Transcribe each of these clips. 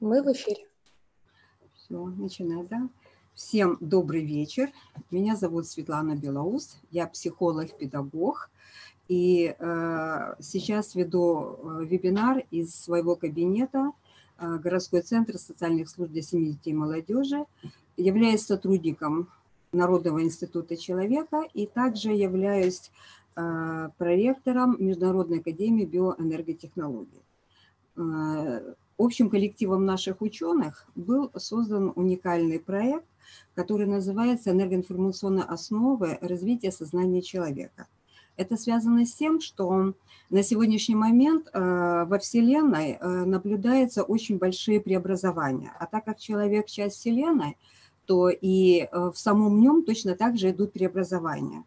Мы в эфире. Все, начинаю, да? Всем добрый вечер. Меня зовут Светлана Белоус. Я психолог-педагог. И э, сейчас веду э, вебинар из своего кабинета городской центр социальных служб для семьи, детей и молодежи. Являюсь сотрудником Народного института человека и также являюсь э, проректором Международной академии биоэнерготехнологий. Э, общим коллективом наших ученых был создан уникальный проект, который называется «Энергоинформационные основы развития сознания человека». Это связано с тем, что на сегодняшний момент э, во Вселенной э, наблюдаются очень большие преобразования. А так как человек часть Вселенной, то и э, в самом нем точно так же идут преобразования.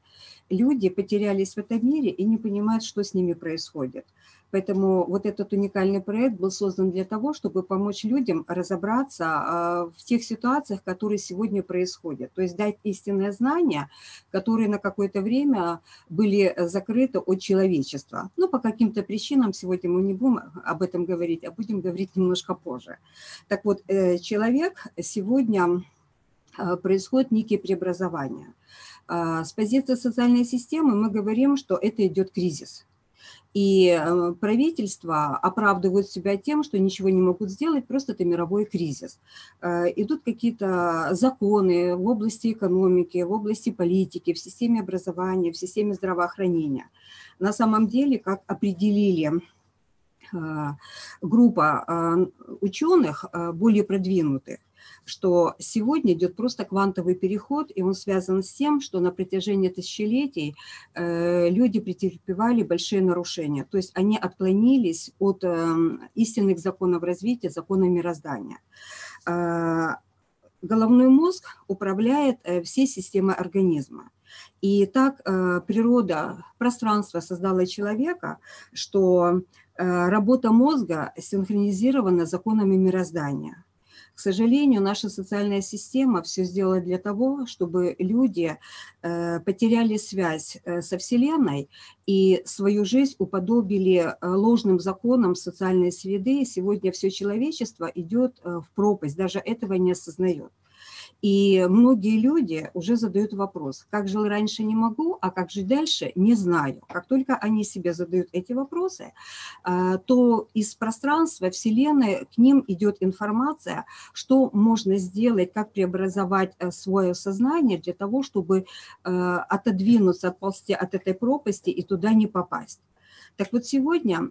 Люди потерялись в этом мире и не понимают, что с ними происходит. Поэтому вот этот уникальный проект был создан для того, чтобы помочь людям разобраться а, в тех ситуациях, которые сегодня происходят. То есть дать истинное знание, которые на какое-то время были закрыты от человечества. Но по каким-то причинам сегодня мы не будем об этом говорить, а будем говорить немножко позже. Так вот, э, человек сегодня а, происходит некие преобразования. А, с позиции социальной системы мы говорим, что это идет кризис. И э, правительства оправдывают себя тем, что ничего не могут сделать, просто это мировой кризис. Э, идут какие-то законы в области экономики, в области политики, в системе образования, в системе здравоохранения. На самом деле, как определили э, группа ученых более продвинутых, что сегодня идет просто квантовый переход, и он связан с тем, что на протяжении тысячелетий э, люди претерпевали большие нарушения, то есть они отклонились от эм, истинных законов развития, законов мироздания. Э, головной мозг управляет э, всей системой организма. И так природа, пространство создала человека, что работа мозга синхронизирована с законами мироздания. К сожалению, наша социальная система все сделала для того, чтобы люди э, потеряли связь э, со Вселенной и свою жизнь уподобили э, ложным законам социальной среды. Сегодня все человечество идет в пропасть, даже этого не осознает. И многие люди уже задают вопрос, как жил раньше не могу, а как жить дальше не знаю. Как только они себе задают эти вопросы, а, то из пространства Вселенной к ним идет информация, что можно сделать, как преобразовать э, свое сознание для того, чтобы э, отодвинуться, отползти от этой пропасти и туда не попасть. Так вот, сегодня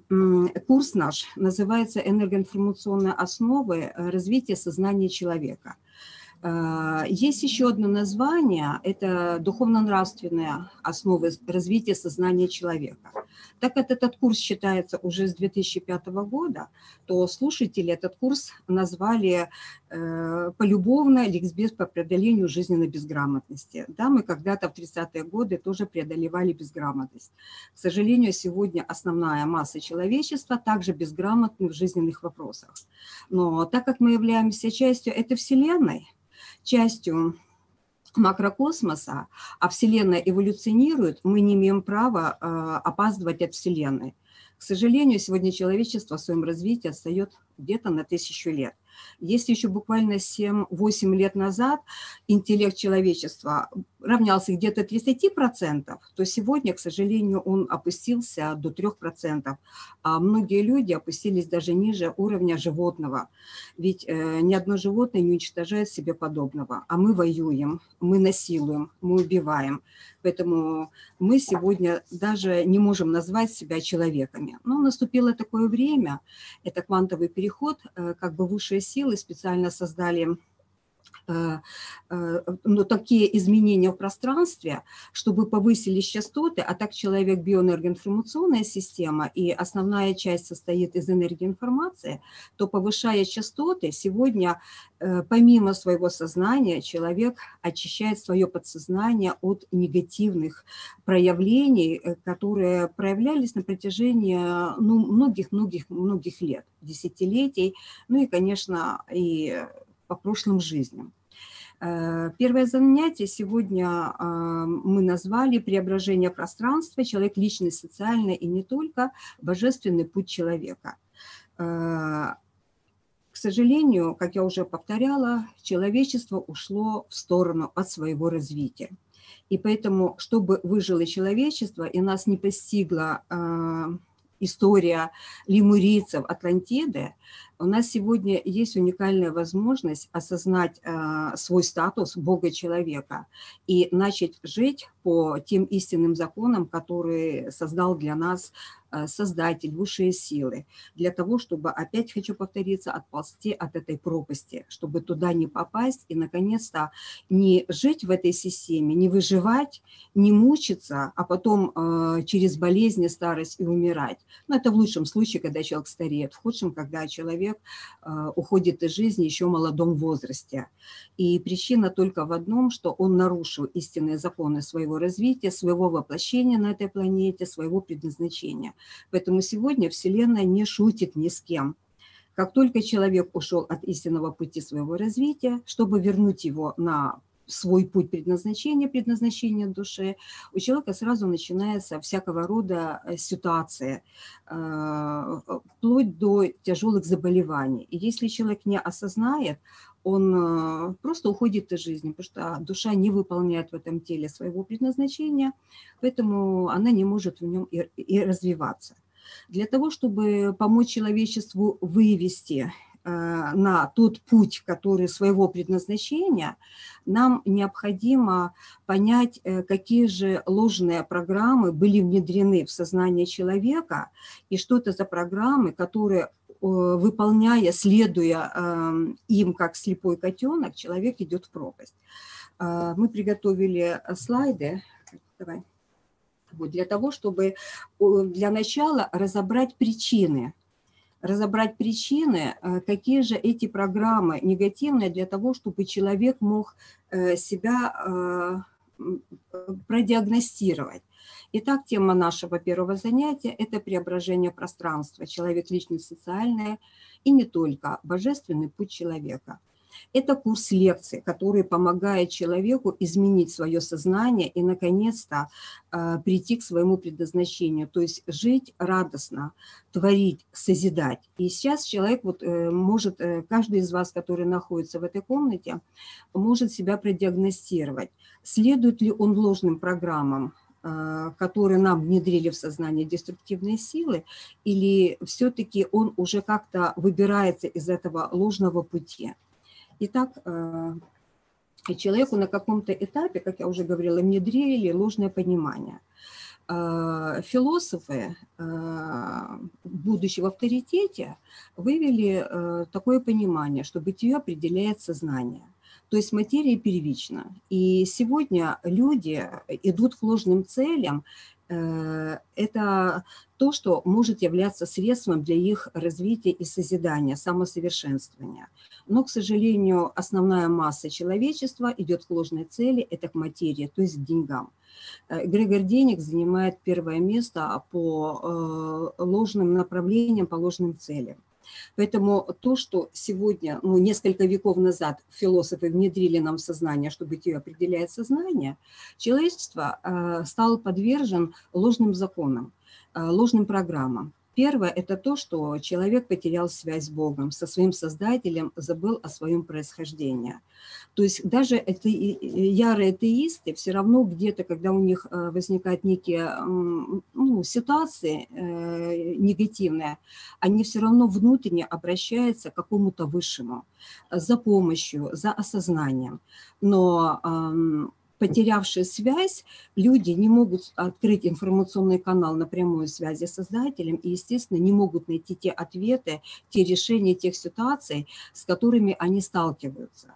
курс наш называется «Энергоинформационные основы э, развития сознания человека». А, есть еще одно название, это духовно-нравственные основы развития сознания человека. Так как этот курс считается уже с 2005 года, то слушатели этот курс назвали э, полюбовно «Ликбез по преодолению жизненной безграмотности». Да, мы когда-то в 30-е годы тоже преодолевали безграмотность. К сожалению, сегодня основная масса человечества также безграмотны в жизненных вопросах. Но так как мы являемся частью этой Вселенной, частью макрокосмоса, а Вселенная эволюционирует, мы не имеем права э, опаздывать от Вселенной. К сожалению, сегодня человечество в своем развитии отстает где-то на тысячу лет. Если еще буквально 7-8 лет назад интеллект человечества равнялся где-то 30%, то сегодня, к сожалению, он опустился до 3%, а многие люди опустились даже ниже уровня животного. Ведь э, ни одно животное не уничтожает себе подобного, а мы воюем, мы насилуем, мы убиваем. Поэтому мы сегодня даже не можем назвать себя человеками. Но наступило такое время, это квантовый переход, э, как бы высшие силы специально создали Э, э, ну, такие изменения в пространстве, чтобы повысились частоты, а так человек биоэнергоинформационная система, и основная часть состоит из энергии информации, то повышая частоты, сегодня э, помимо своего сознания человек очищает свое подсознание от негативных проявлений, которые проявлялись на протяжении многих-многих-многих ну, лет, десятилетий, ну и, конечно, и по прошлым жизням. Э, первое занятие сегодня а, мы назвали «Преображение пространства. Человек, личность, социальная и не только. Божественный путь человека». Э, к сожалению, как я уже повторяла, человечество ушло в сторону от своего развития. И поэтому, чтобы выжило человечество и нас не постигла э, история лемурийцев Атлантиды, у нас сегодня есть уникальная возможность осознать э, свой статус Бога-человека и начать жить по тем истинным законам, которые создал для нас Э, Создатель, высшие силы, для того, чтобы, опять хочу повториться, отползти от этой пропасти, чтобы туда не попасть и, наконец-то, не жить в этой системе, не выживать, не мучиться, а потом э, через болезни, старость и умирать. Но это в лучшем случае, когда человек стареет, в худшем, когда человек э, уходит из жизни еще в молодом возрасте. И причина только в одном, что он нарушил истинные законы своего развития, своего воплощения на этой планете, своего предназначения. Поэтому сегодня Вселенная не шутит ни с кем. Как только человек ушел от истинного пути своего развития, чтобы вернуть его на свой путь предназначения, предназначения души, у человека сразу начинается всякого рода э, ситуация, э, вплоть до тяжелых заболеваний. И если человек не осознает, он э, просто уходит из жизни, потому что душа не выполняет в этом теле своего предназначения, поэтому она не может в нем и, развиваться. Для того, чтобы помочь человечеству вывести э, на тот путь, который своего предназначения, нам необходимо понять, э, какие же ложные программы были внедрены в сознание человека, и что это за программы, которые выполняя, следуя им как слепой котенок, человек идет в пропасть. Э, мы приготовили слайды. Давай вот, для того, чтобы для начала разобрать причины, разобрать причины, э, какие же эти программы негативные для того, чтобы человек мог э, себя э, продиагностировать. Итак, тема нашего первого занятия – это преображение пространства, человек, личность, социальная и не только, божественный путь человека – это курс лекций, который помогает человеку изменить свое сознание и, наконец-то, э, прийти к своему предназначению, то есть жить радостно, творить, созидать. И сейчас человек вот э, может, э, каждый из вас, который находится в этой комнате, может себя продиагностировать, следует ли он ложным программам, которые нам внедрили в сознание деструктивные силы, или все-таки он уже как-то выбирается из этого ложного пути. Итак, э, человеку на каком-то этапе, как я уже говорила, внедрили ложное понимание. Э, философы, э, будучи в авторитете, вывели такое понимание, что бытие определяет сознание. То есть материя первична. И сегодня люди идут к ложным целям. Это то, что может являться средством для их развития и созидания, самосовершенствования. Но, к сожалению, основная масса человечества идет к ложной цели, это к материи, то есть к деньгам. Э, Грегор Денег занимает первое место по э, ложным направлениям, по ложным целям. Поэтому то, что сегодня, ну, несколько веков назад философы внедрили нам в сознание, что бытие определяет сознание, человечество э, стало подвержен ложным законам, ложным программам. Первое – это то, что человек потерял связь с Богом, со своим Создателем, забыл о своем происхождении. То есть даже это ярые атеисты все равно где-то, когда у них э, возникают некие ну, ситуации э, негативные, они все равно внутренне обращаются к какому-то высшему за помощью, за осознанием. Но потерявшие связь, люди не могут открыть информационный канал на прямой связи с создателем и, естественно, не могут найти те ответы, те решения тех ситуаций, с которыми они сталкиваются.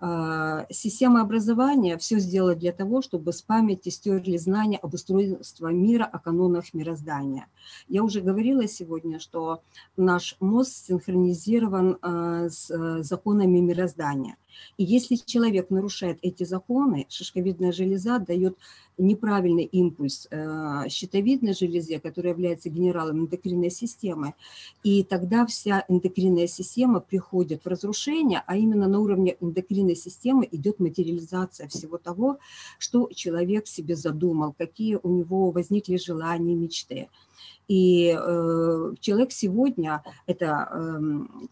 А, система образования все сделала для того, чтобы с памяти стерли знания об устройстве мира, о канонах мироздания. Я уже говорила сегодня, что наш мозг синхронизирован а, с э, законами мироздания – И если человек нарушает эти законы, шишковидная железа дает неправильный импульс э, щитовидной железе, которая является генералом эндокринной системы, и тогда вся эндокринная система приходит в разрушение, а именно на уровне эндокринной системы идет материализация всего того, что человек себе задумал, какие у него возникли желания, мечты. И э, человек сегодня, это э,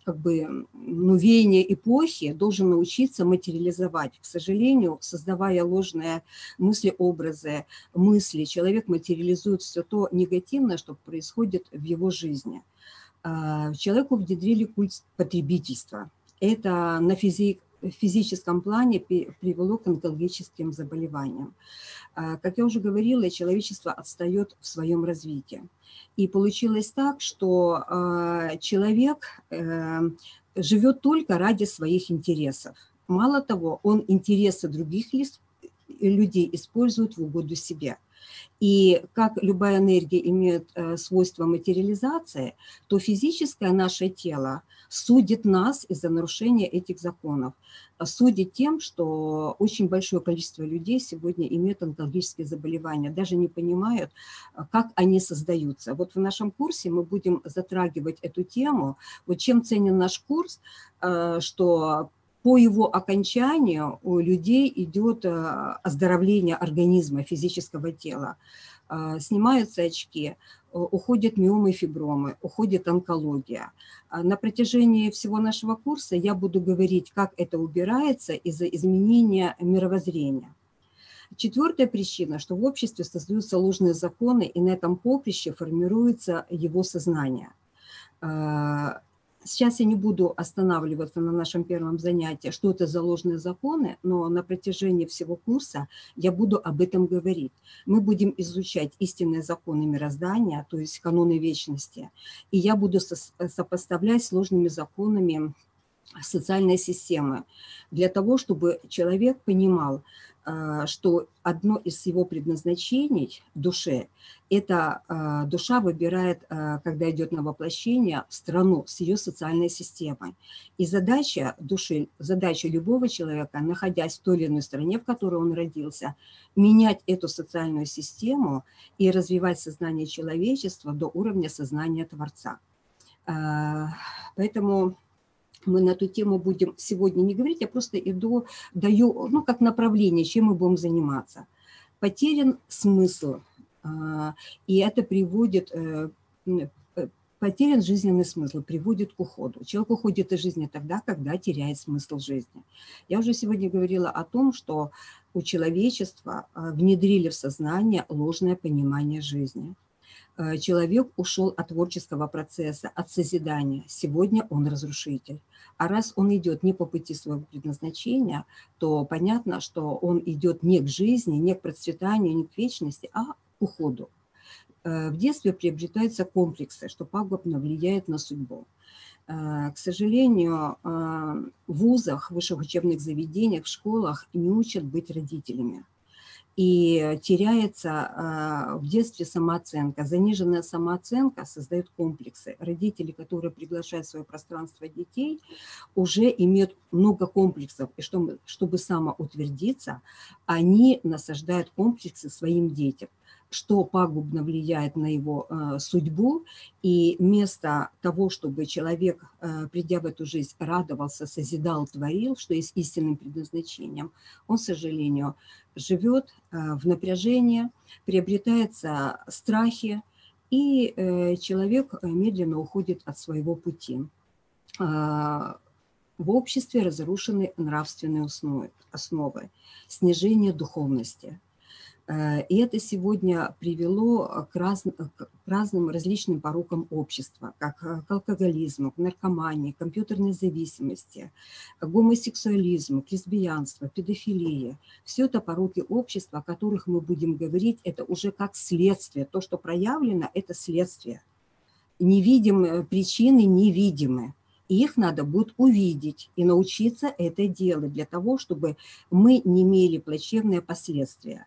как бы ну, веяние эпохи, должен научиться материализовать. К сожалению, создавая ложные мысли, образы, мысли, человек материализует все то негативное, что происходит в его жизни. Э, человеку внедрили культ потребительства. Это на физик, в физическом плане привело к онкологическим заболеваниям. А, как я уже говорила, человечество отстает в своем развитии. И получилось так, что а, человек э, живет только ради своих интересов. Мало того, он интересы других людей использует в угоду себе. И как любая энергия имеет э, свойство материализации, то физическое наше тело судит нас из-за нарушения этих законов. Судит тем, что очень большое количество людей сегодня имеют онкологические заболевания, даже не понимают, как они создаются. Вот в нашем курсе мы будем затрагивать эту тему. Вот чем ценен наш курс, э, что по его окончанию у людей идет э, оздоровление организма, физического тела. Э, снимаются очки, уходят миомы и фибромы, уходит онкология. На протяжении всего нашего курса я буду говорить, как это убирается из-за изменения мировоззрения. Четвертая причина, что в обществе создаются ложные законы, и на этом поприще формируется его сознание. Сейчас я не буду останавливаться на нашем первом занятии, что это за ложные законы, но на протяжении всего курса я буду об этом говорить. Мы будем изучать истинные законы мироздания, то есть каноны вечности, и я буду сопоставлять с ложными законами социальной системы, для того, чтобы человек понимал, а, что одно из его предназначений душе – это а, душа выбирает, а, когда идет на воплощение, страну с ее социальной системой. И задача души, задача любого человека, находясь в той или иной стране, в которой он родился, менять эту социальную систему и развивать сознание человечества до уровня сознания Творца. Поэтому мы на эту тему будем сегодня не говорить, я просто иду, даю, ну, как направление, чем мы будем заниматься. Потерян смысл, а, и это приводит, э, э, потерян жизненный смысл, приводит к уходу. Человек уходит из жизни тогда, когда теряет смысл жизни. Я уже сегодня говорила о том, что у человечества а, внедрили в сознание ложное понимание жизни – человек ушел от творческого процесса, от созидания. Сегодня он разрушитель. А раз он идет не по пути своего предназначения, то понятно, что он идет не к жизни, не к процветанию, не к вечности, а к уходу. Э, в детстве приобретаются комплексы, что пагубно влияет на судьбу. Э, к сожалению, в вузах, высших учебных заведениях, в школах не учат быть родителями и теряется а, в детстве самооценка. Заниженная самооценка создает комплексы. Родители, которые приглашают в свое пространство детей, уже имеют много комплексов. И чтобы, чтобы самоутвердиться, они насаждают комплексы своим детям что пагубно влияет на его э, судьбу, и вместо того, чтобы человек, э, придя в эту жизнь, радовался, созидал, творил, что есть истинным предназначением, он, к сожалению, живет э, в напряжении, приобретается страхи, и э, человек медленно уходит от своего пути. Э, в обществе разрушены нравственные основы, снижение духовности – Э, и это сегодня привело к, раз, к разным различным порокам общества, как э, к алкоголизму, к наркомании, к компьютерной зависимости, к гомосексуализму, к лесбиянству, педофилии. Все это пороки общества, о которых мы будем говорить, это уже как следствие. То, что проявлено, это следствие. Невидимые причины невидимы. И их надо будет увидеть и научиться это делать для того, чтобы мы не имели плачевные последствия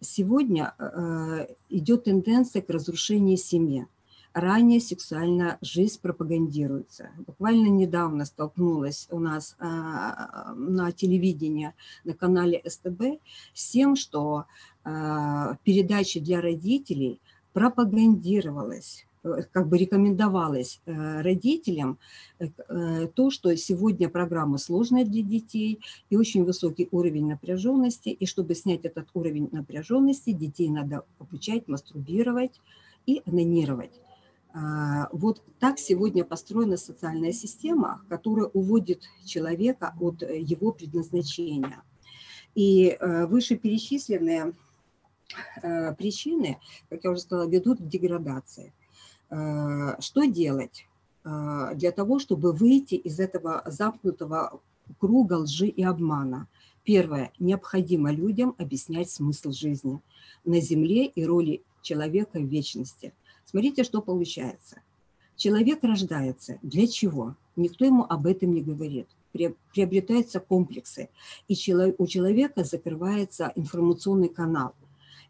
сегодня э, идет тенденция к разрушению семьи. ранее сексуальная жизнь пропагандируется. Буквально недавно столкнулась у нас а, на телевидении, на канале СТБ с тем, что а, передачи для родителей пропагандировалась Э, как бы рекомендовалось э, родителям э, то, что сегодня программа сложная для детей и очень высокий уровень напряженности, и чтобы снять этот уровень напряженности, детей надо обучать мастурбировать и анонировать. А, вот так сегодня построена социальная система, которая уводит человека от его предназначения. И вышеперечисленные причины, как я уже сказала, ведут к деградации. Э, что делать э, для того, чтобы выйти из этого замкнутого круга лжи и обмана? Первое. Необходимо людям объяснять смысл жизни на Земле и роли человека в вечности. Смотрите, что получается. Человек рождается. Для чего? Никто ему об этом не говорит. Приобретаются комплексы. И у человека закрывается информационный канал.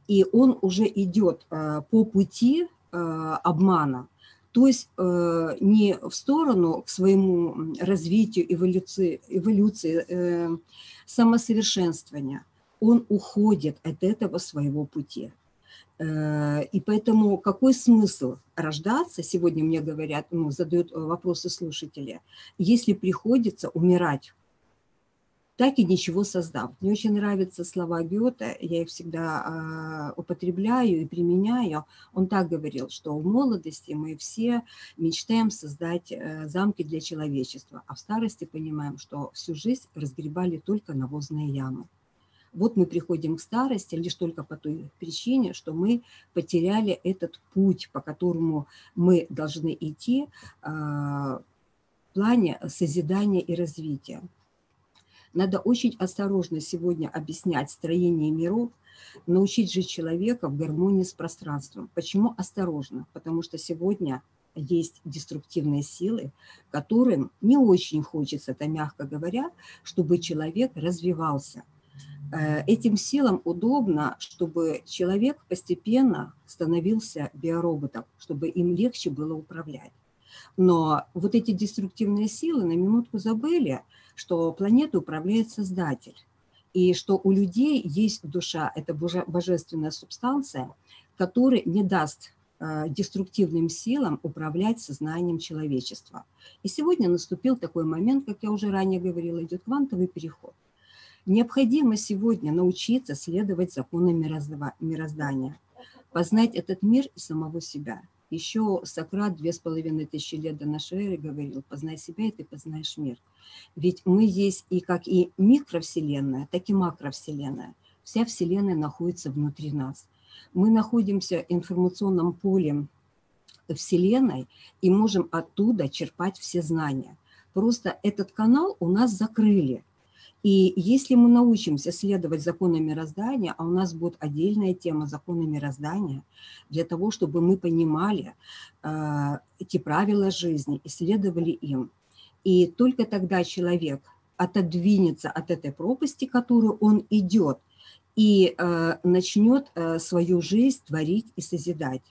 И он уже идет э, по пути обмана. То есть э, не в сторону к своему развитию, эволюции, эволюции э, самосовершенствования. Он уходит от этого своего пути. И поэтому какой смысл рождаться, сегодня мне говорят, ну, задают вопросы слушатели, если приходится умирать так и ничего создав. Мне очень нравятся слова Гёте, я их всегда а, употребляю и применяю. Он так говорил, что в молодости мы все мечтаем создать э, замки для человечества, а в старости понимаем, что всю жизнь разгребали только навозные ямы. Вот мы приходим к старости лишь только по той причине, что мы потеряли этот путь, по которому мы должны идти а, в плане созидания и развития. Надо очень осторожно сегодня объяснять строение миров, научить жить человека в гармонии с пространством. Почему осторожно? Потому что сегодня есть деструктивные силы, которым не очень хочется, это мягко говоря, чтобы человек развивался. Э, этим силам удобно, чтобы человек постепенно становился биороботом, чтобы им легче было управлять. Но вот эти деструктивные силы на минутку забыли, что планету управляет Создатель, и что у людей есть душа, это божественная субстанция, которая не даст э, деструктивным силам управлять сознанием человечества. И сегодня наступил такой момент, как я уже ранее говорила, идет квантовый переход. Необходимо сегодня научиться следовать законам мироздания, познать этот мир и самого себя – еще Сократ две с половиной тысячи лет до нашей эры говорил, познай себя, и ты познаешь мир. Ведь мы есть и как и микровселенная, так и макровселенная. Вся Вселенная находится внутри нас. Мы находимся информационном поле Вселенной и можем оттуда черпать все знания. Просто этот канал у нас закрыли. И если мы научимся следовать законам мироздания, а у нас будет отдельная тема законы мироздания, для того, чтобы мы понимали э, эти правила жизни и следовали им. И только тогда человек отодвинется от этой пропасти, которую он идет, и э, начнет э, свою жизнь творить и созидать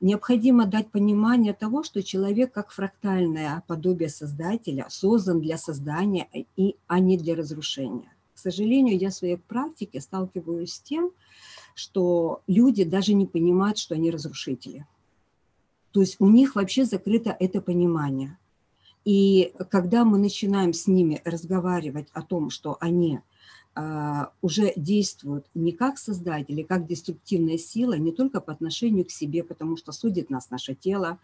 необходимо дать понимание того, что человек как фрактальное подобие Создателя создан для создания, и, а не для разрушения. К сожалению, я в своей практике сталкиваюсь с тем, что люди даже не понимают, что они разрушители. То есть у них вообще закрыто это понимание. И когда мы начинаем с ними разговаривать о том, что они уже действуют не как создатели, как деструктивная сила, не только по отношению к себе, потому что судит нас наше тело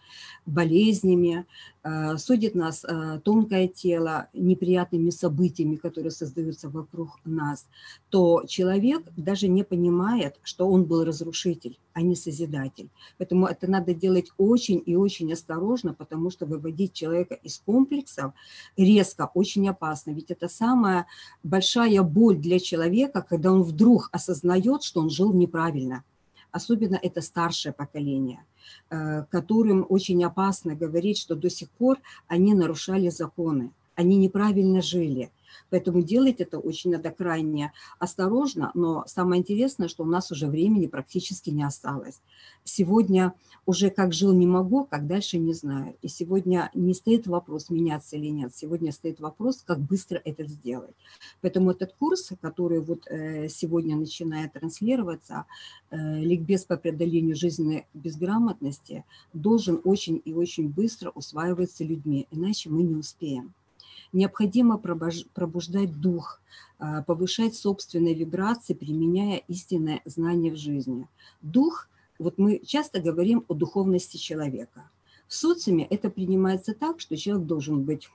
болезнями, а, судит нас а, тонкое тело неприятными событиями, которые создаются вокруг нас, то человек даже не понимает, что он был разрушитель а не созидатель. Поэтому это надо делать очень и очень осторожно, потому что выводить человека из комплексов резко очень опасно. Ведь это самая большая боль для человека, когда он вдруг осознает, что он жил неправильно. Особенно это старшее поколение э, которым очень опасно говорить, что до сих пор они нарушали законы, они неправильно жили, Поэтому делать это очень надо крайне осторожно, но самое интересное, что у нас уже времени практически не осталось. Сегодня уже как жил не могу, как дальше не знаю. И сегодня не стоит вопрос, меняться или нет. Сегодня стоит вопрос, как быстро это сделать. Поэтому этот курс, который вот э, сегодня начинает транслироваться, э, ликбез по преодолению жизненной безграмотности, должен очень и очень быстро усваиваться людьми, иначе мы не успеем. Необходимо пробуждать дух, а, повышать собственные вибрации, применяя истинное знание в жизни. Дух, вот мы часто говорим о духовности человека. В социуме это принимается так, что человек должен быть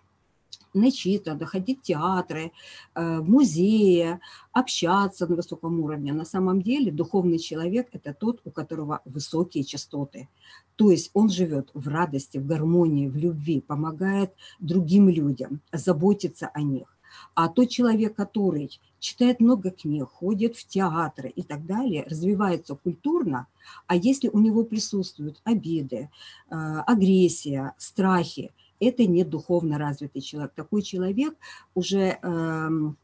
начитан, ходить в театры, э, в музеи, общаться на высоком уровне. На самом деле духовный человек – это тот, у которого высокие частоты. То есть он живет в радости, в гармонии, в любви, помогает другим людям, заботится о них. А тот человек, который читает много книг, ходит в театры и так далее, развивается культурно, а если у него присутствуют обиды, э, агрессия, страхи, это не духовно развитый человек. Такой человек уже эм,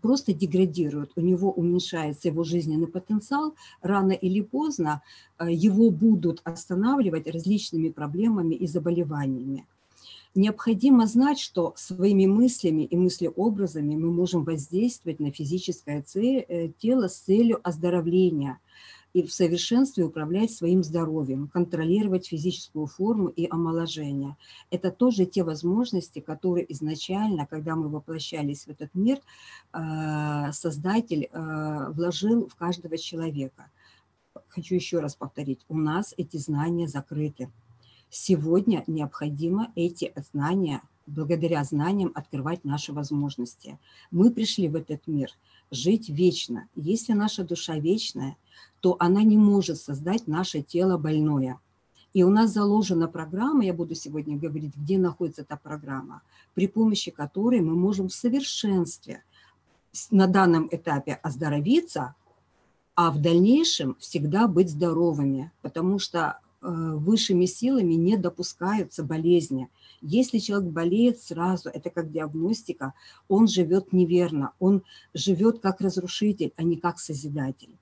просто деградирует, у него уменьшается его жизненный потенциал, рано или поздно э, его будут останавливать различными проблемами и заболеваниями. Необходимо знать, что своими мыслями и мыслеобразами мы можем воздействовать на физическое э, тело с целью оздоровления – и в совершенстве управлять своим здоровьем, контролировать физическую форму и омоложение. Это тоже те возможности, которые изначально, когда мы воплощались в этот мир, э, Создатель э, вложил в каждого человека. Хочу еще раз повторить, у нас эти знания закрыты. Сегодня необходимо эти знания, благодаря знаниям, открывать наши возможности. Мы пришли в этот мир жить вечно. Если наша душа вечная, то она не может создать наше тело больное. И у нас заложена программа, я буду сегодня говорить, где находится эта программа, при помощи которой мы можем в совершенстве на данном этапе оздоровиться, а в дальнейшем всегда быть здоровыми, потому что высшими силами не допускаются болезни. Если человек болеет сразу, это как диагностика, он живет неверно, он живет как разрушитель, а не как созидатель.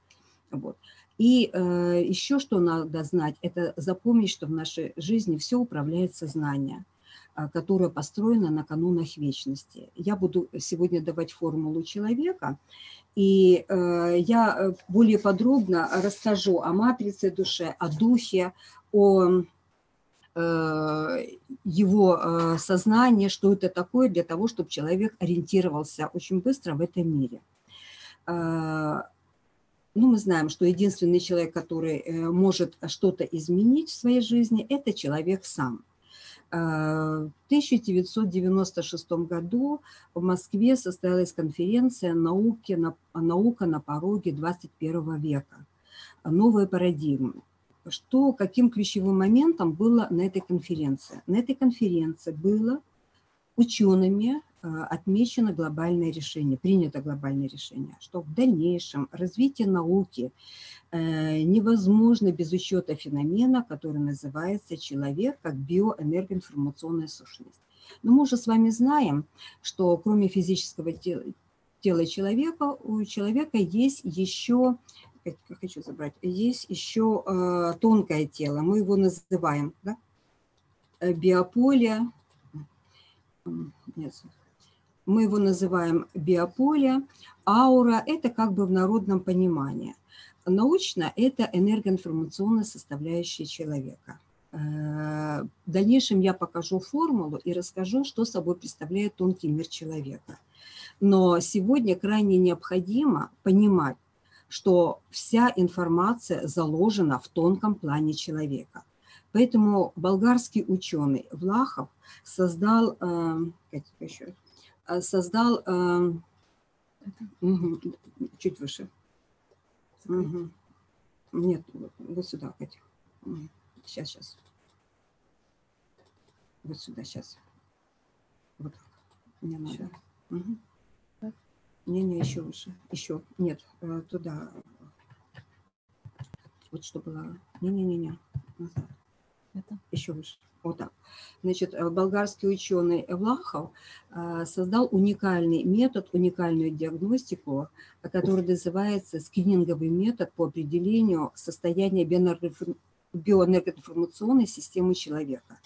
Вот. И э, еще что надо знать, это запомнить, что в нашей жизни все управляет сознание, э, которое построено на канонах вечности. Я буду сегодня давать формулу человека, и э, я э, более подробно расскажу о матрице души, о духе, о э, его э, сознании, что это такое для того, чтобы человек ориентировался очень быстро в этом мире ну, мы знаем, что единственный человек, который э, может что-то изменить в своей жизни, это человек сам. Э, в 1996 году в Москве состоялась конференция науки, «Наука на пороге 21 века. Новые парадигмы». Что, каким ключевым моментом было на этой конференции? На этой конференции было учеными отмечено глобальное решение, принято глобальное решение, что в дальнейшем развитие науки э, невозможно без учета феномена, который называется человек как биоэнергоинформационная сущность. Но мы уже с вами знаем, что кроме физического тела, тела человека, у человека есть еще, хочу забрать, есть еще э, тонкое тело, мы его называем да? Э, биополе, нет, мы его называем биополе, аура – это как бы в народном понимании. Научно – это энергоинформационная составляющая человека. Э, в дальнейшем я покажу формулу и расскажу, что собой представляет тонкий мир человека. Но сегодня крайне необходимо понимать, что вся информация заложена в тонком плане человека. Поэтому болгарский ученый Влахов создал, э, еще, создал, угу, чуть выше. Угу. Нет, вот сюда, Катя. Сейчас, сейчас. Вот сюда, сейчас. Вот так. Мне надо. Угу. Не-не, еще выше. Еще. Нет, э, туда. Вот что было. Не-не-не-не. Назад. Это? Еще выше. Вот так. Значит, э, болгарский ученый Влахов э, создал уникальный метод, уникальную диагностику, который называется скрининговый метод по определению состояния биоэнергоинформационной системы человека.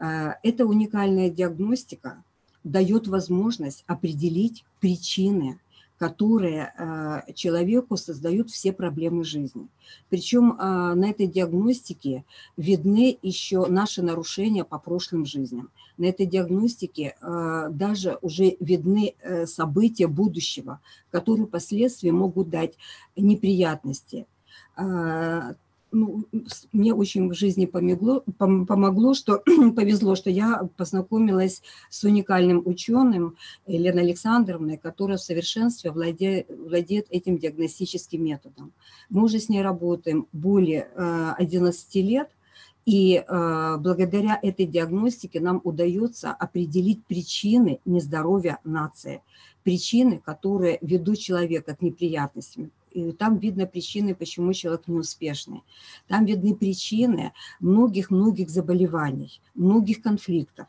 Э, эта уникальная диагностика дает возможность определить причины которые э, человеку создают все проблемы жизни. Причем э, на этой диагностике видны еще наши нарушения по прошлым жизням. На этой диагностике э, даже уже видны события будущего, которые впоследствии могут дать неприятности ну, мне очень в жизни помогло, помогло, что повезло, что я познакомилась с уникальным ученым Еленой Александровной, которая в совершенстве владеет, владеет этим диагностическим методом. Мы уже с ней работаем более 11 э, лет, и э, благодаря этой диагностике нам удается определить причины нездоровья нации, причины, которые ведут человека к неприятностям, и там видно причины, почему человек неуспешный. Там видны причины многих-многих заболеваний, многих конфликтов.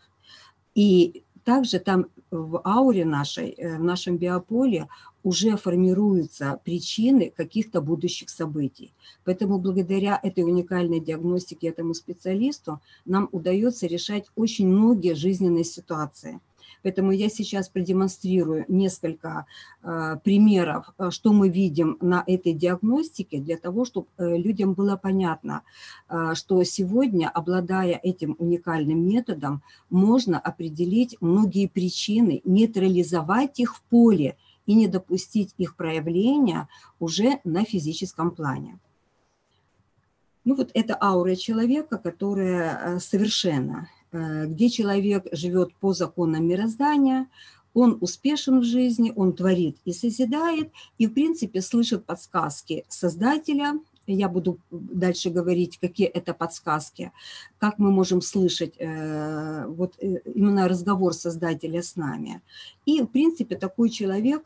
И также там в ауре нашей, э, в нашем биополе уже формируются причины каких-то будущих событий. Поэтому благодаря этой уникальной диагностике, этому специалисту, нам удается решать очень многие жизненные ситуации – Поэтому я сейчас продемонстрирую несколько э, примеров, э, что мы видим на этой диагностике, для того, чтобы э, людям было понятно, что сегодня, обладая этим уникальным методом, можно определить многие причины, нейтрализовать их в поле и не допустить их проявления уже на физическом плане. Ну вот это аура человека, которая совершенно где человек живет по законам мироздания, он успешен в жизни, он творит и созидает, и, в принципе, слышит подсказки Создателя. Я буду дальше говорить, какие это подсказки, как мы можем слышать э, вот э, именно разговор Создателя с нами. И, в принципе, такой человек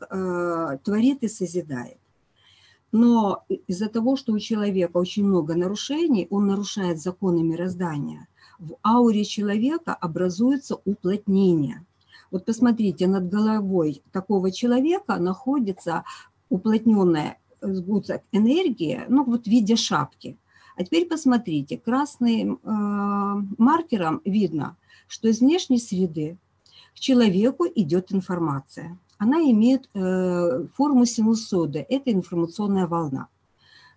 творит и созидает. Но из-за того, что у человека очень много нарушений, он нарушает законы мироздания – в ауре человека образуется уплотнение. Вот посмотрите, над головой такого человека находится уплотненная э, энергия, ну вот в виде шапки. А теперь посмотрите, красным э, маркером видно, что из внешней среды к человеку идет информация. Она имеет э, форму синусоида, это информационная волна.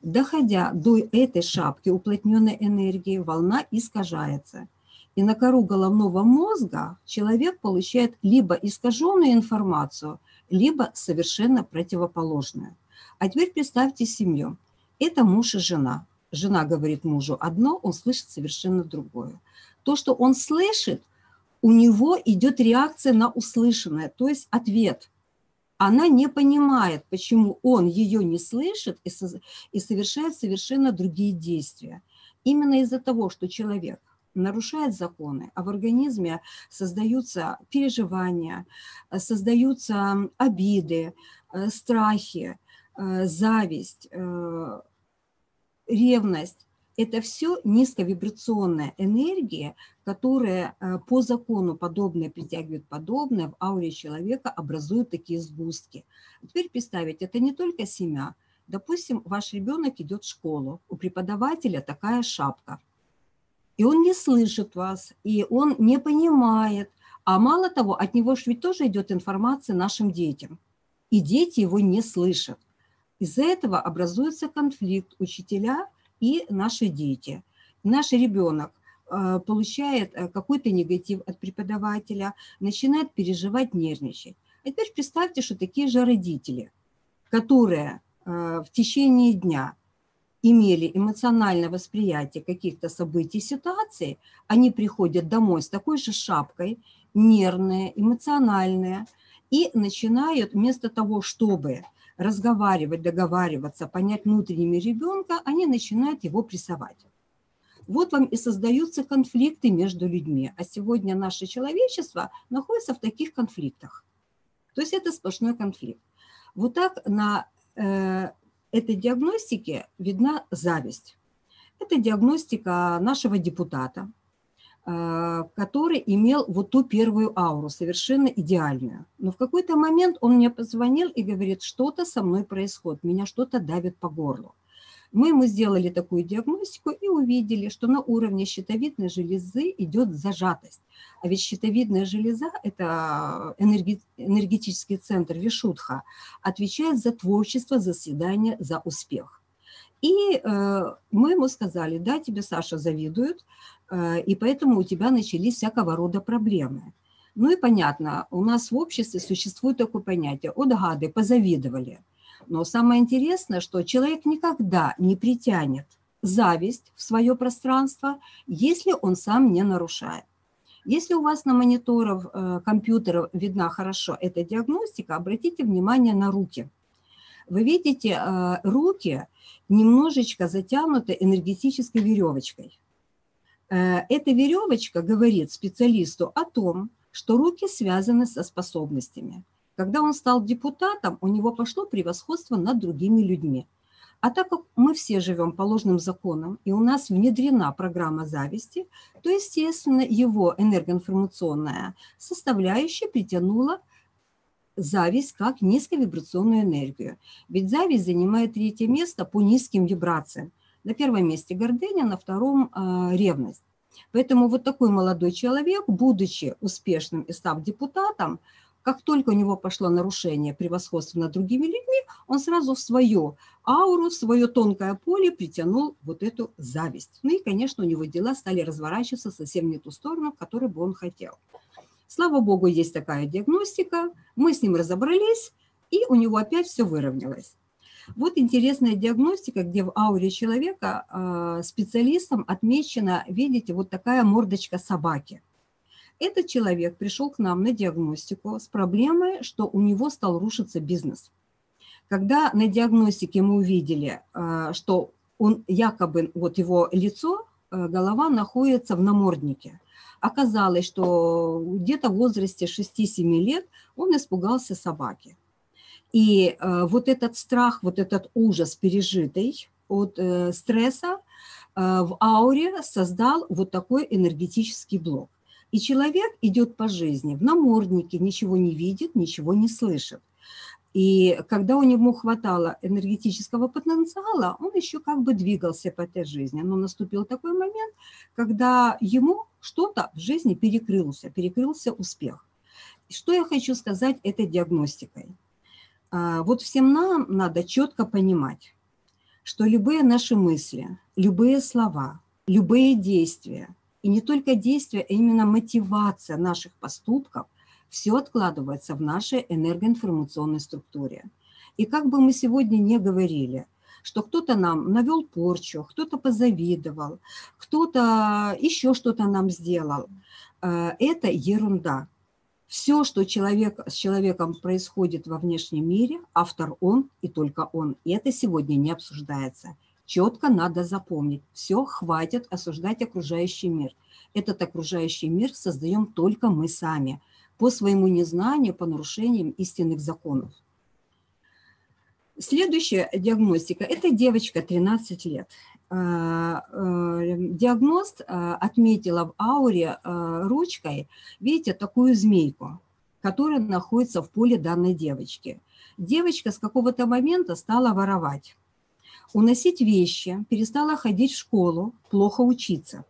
Доходя до этой шапки уплотненной энергии, волна искажается. И на кору головного мозга человек получает либо искаженную информацию, либо совершенно противоположную. А теперь представьте семью. Это муж и жена. Жена говорит мужу одно, он слышит совершенно другое. То, что он слышит, у него идет реакция на услышанное, то есть ответ – она не понимает, почему он ее не слышит и, со, и совершает совершенно другие действия. Именно из-за того, что человек нарушает законы, а в организме создаются переживания, создаются обиды, э, страхи, э, зависть, э, ревность, это все низковибрационная энергия, которая э, по закону подобное притягивает подобное, в ауре человека образуют такие сгустки. теперь представить, это не только семя. Допустим, ваш ребенок идет в школу, у преподавателя такая шапка, и он не слышит вас, и он не понимает, а мало того, от него же ведь тоже идет информация нашим детям, и дети его не слышат. Из-за этого образуется конфликт учителя – и наши дети. Наш ребенок э, получает э, какой-то негатив от преподавателя, начинает переживать, нервничать. А теперь представьте, что такие же родители, которые э, в течение дня имели эмоциональное восприятие каких-то событий, ситуаций, они приходят домой с такой же шапкой, нервные, эмоциональные, и начинают вместо того, чтобы разговаривать, договариваться, понять внутренними ребенка, они начинают его прессовать. Вот вам и создаются конфликты между людьми. А сегодня наше человечество находится в таких конфликтах. То есть это сплошной конфликт. Вот так на э, этой диагностике видна зависть. Это диагностика нашего депутата, который имел вот ту первую ауру, совершенно идеальную. Но в какой-то момент он мне позвонил и говорит, что-то со мной происходит, меня что-то давит по горлу. Мы ему сделали такую диагностику и увидели, что на уровне щитовидной железы идет зажатость. А ведь щитовидная железа – это энергетический центр Вишудха, отвечает за творчество, за заседание, за успех. И э, мы ему сказали, да, тебе Саша завидуют, и поэтому у тебя начались всякого рода проблемы. Ну и понятно, у нас в обществе существует такое понятие, от гады позавидовали – но самое интересное, что человек никогда не притянет зависть в свое пространство, если он сам не нарушает. Если у вас на мониторах э, компьютеров видна хорошо эта диагностика, обратите внимание на руки. Вы видите, э, руки немножечко затянуты энергетической веревочкой. Э, эта веревочка говорит специалисту о том, что руки связаны со способностями. Когда он стал депутатом, у него пошло превосходство над другими людьми. А так как мы все живем по ложным законам, и у нас внедрена программа зависти, то, естественно, его энергоинформационная составляющая притянула зависть как низковибрационную энергию. Ведь зависть занимает третье место по низким вибрациям. На первом месте гордыня, на втором э, ревность. Поэтому вот такой молодой человек, будучи успешным и став депутатом, как только у него пошло нарушение превосходства над другими людьми, он сразу в свою ауру, в свое тонкое поле притянул вот эту зависть. Ну и, конечно, у него дела стали разворачиваться совсем не ту сторону, в которую бы он хотел. Слава богу, есть такая диагностика, мы с ним разобрались, и у него опять все выровнялось. Вот интересная диагностика, где в ауре человека а, специалистом отмечена, видите, вот такая мордочка собаки – этот человек пришел к нам на диагностику с проблемой, что у него стал рушиться бизнес. Когда на диагностике мы увидели, э, что он якобы, вот его лицо, э, голова находится в наморднике, оказалось, что где-то в возрасте 6-7 лет он испугался собаки. И э, вот этот страх, вот этот ужас пережитый от стресса в ауре создал вот такой энергетический блок. И человек идет по жизни в наморднике, ничего не видит, ничего не слышит. И когда у него хватало энергетического потенциала, он еще как бы двигался по этой жизни. Но наступил такой момент, когда ему что-то в жизни перекрылся, перекрылся успех. Что я хочу сказать этой диагностикой? А, вот всем нам надо четко понимать, что любые наши мысли, любые слова, любые действия – и не только действия, а именно мотивация наших поступков, все откладывается в нашей энергоинформационной структуре. И как бы мы сегодня не говорили, что кто-то нам навел порчу, кто-то позавидовал, кто-то еще что-то нам сделал, э, это ерунда. Все, что человек, с человеком происходит во внешнем мире, автор он и только он. И это сегодня не обсуждается. Четко надо запомнить, все, хватит осуждать окружающий мир. Этот окружающий мир создаем только мы сами, по своему незнанию, по нарушениям истинных законов. Следующая диагностика – это девочка 13 лет. А, э, диагност а, отметила в ауре ручкой, видите, такую змейку, которая находится в поле данной девочки. Девочка с какого-то момента стала воровать уносить вещи, перестала ходить в школу, плохо учиться.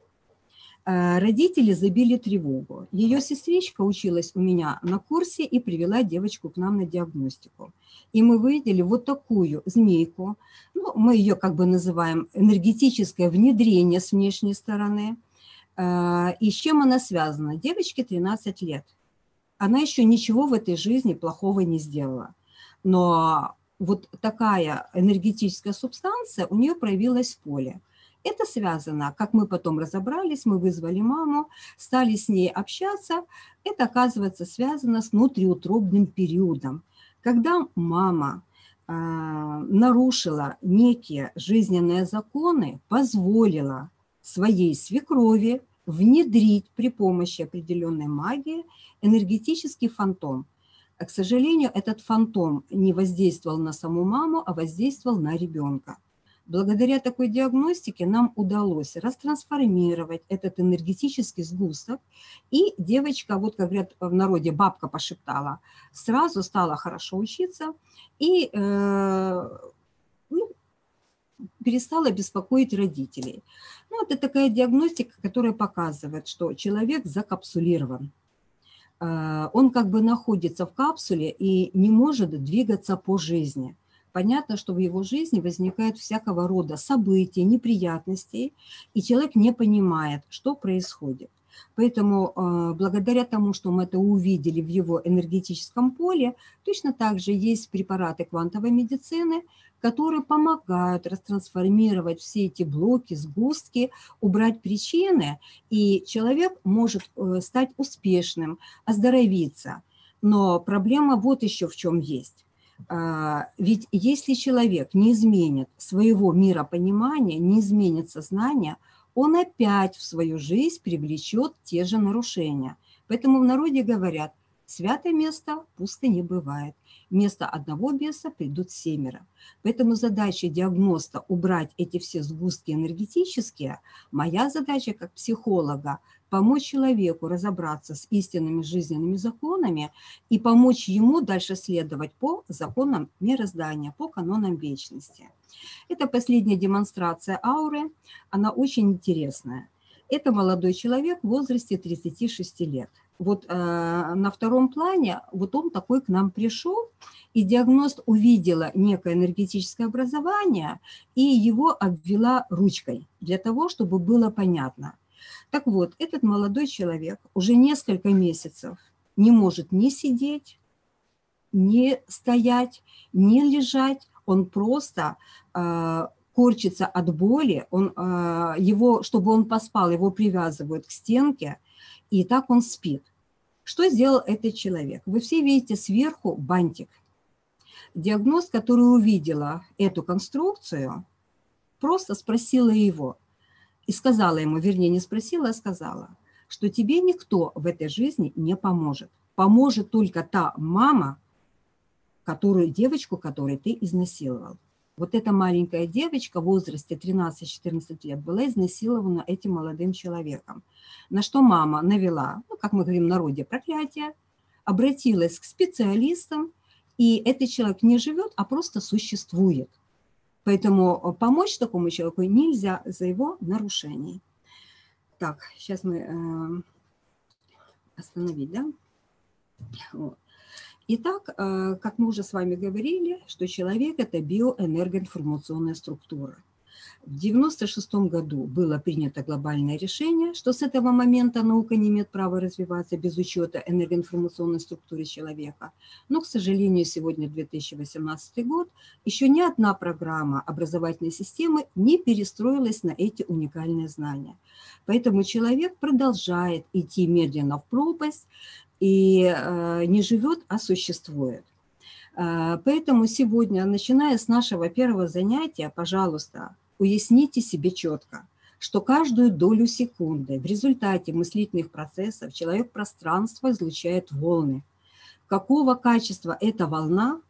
Э, родители забили тревогу. Ее сестричка училась у меня на курсе и привела девочку к нам на диагностику. И мы выделили вот такую змейку, ну, мы ее как бы называем энергетическое внедрение с внешней стороны. Э, и с чем она связана? Девочке 13 лет. Она еще ничего в этой жизни плохого не сделала. Но вот такая энергетическая субстанция у нее проявилась в поле. Это связано, как мы потом разобрались, мы вызвали маму, стали с ней общаться. Это, оказывается, связано с внутриутробным периодом, когда мама э, нарушила некие жизненные законы, позволила своей свекрови внедрить при помощи определенной магии энергетический фантом – к сожалению, этот фантом не воздействовал на саму маму, а воздействовал на ребенка. Благодаря такой диагностике нам удалось растрансформировать этот энергетический сгусток, и девочка, вот как говорят в народе, бабка пошептала, сразу стала хорошо учиться и э, ну, перестала беспокоить родителей. Ну, это такая диагностика, которая показывает, что человек закапсулирован. Э, он как бы находится в капсуле и не может двигаться по жизни – понятно, что в его жизни возникают всякого рода события, неприятности, и человек не понимает, что происходит. Поэтому э, благодаря тому, что мы это увидели в его энергетическом поле, точно так же есть препараты квантовой медицины, которые помогают растрансформировать все эти блоки, сгустки, убрать причины, и человек может э, стать успешным, оздоровиться. Но проблема вот еще в чем есть. А, ведь если человек не изменит своего миропонимания, не изменит сознание, он опять в свою жизнь привлечет те же нарушения. Поэтому в народе говорят, святое место пусто не бывает. Вместо одного беса придут семеро. Поэтому задача диагноста убрать эти все сгустки энергетические. Моя задача как психолога помочь человеку разобраться с истинными жизненными законами и помочь ему дальше следовать по законам мироздания, по канонам вечности. Это последняя демонстрация ауры, она очень интересная. Это молодой человек в возрасте 36 лет. Вот э, на втором плане, вот он такой к нам пришел, и диагност увидела некое энергетическое образование и его обвела ручкой для того, чтобы было понятно – так вот, этот молодой человек уже несколько месяцев не может ни сидеть, ни стоять, ни лежать, он просто э, корчится от боли, он, э, его, чтобы он поспал, его привязывают к стенке, и так он спит. Что сделал этот человек? Вы все видите сверху бантик. Диагноз, который увидела эту конструкцию, просто спросила его, и сказала ему, вернее, не спросила, а сказала, что тебе никто в этой жизни не поможет. Поможет только та мама, которую, девочку, которую ты изнасиловал. Вот эта маленькая девочка в возрасте 13-14 лет была изнасилована этим молодым человеком. На что мама навела, ну, как мы говорим в народе, проклятие, обратилась к специалистам, и этот человек не живет, а просто существует. Поэтому э, помочь такому человеку нельзя за его нарушение. Так, сейчас мы э, остановить, да? Вот. Итак, э, как мы уже с вами говорили, что человек – это биоэнергоинформационная структура. В 1996 году было принято глобальное решение, что с этого момента наука не имеет права развиваться без учета энергоинформационной структуры человека. Но, к сожалению, сегодня 2018 год, еще ни одна программа образовательной системы не перестроилась на эти уникальные знания. Поэтому человек продолжает идти медленно в пропасть и э, не живет, а существует. Э, поэтому сегодня, начиная с нашего первого занятия, пожалуйста, уясните себе четко, что каждую долю секунды в результате мыслительных процессов человек пространство излучает волны. Какого качества эта волна,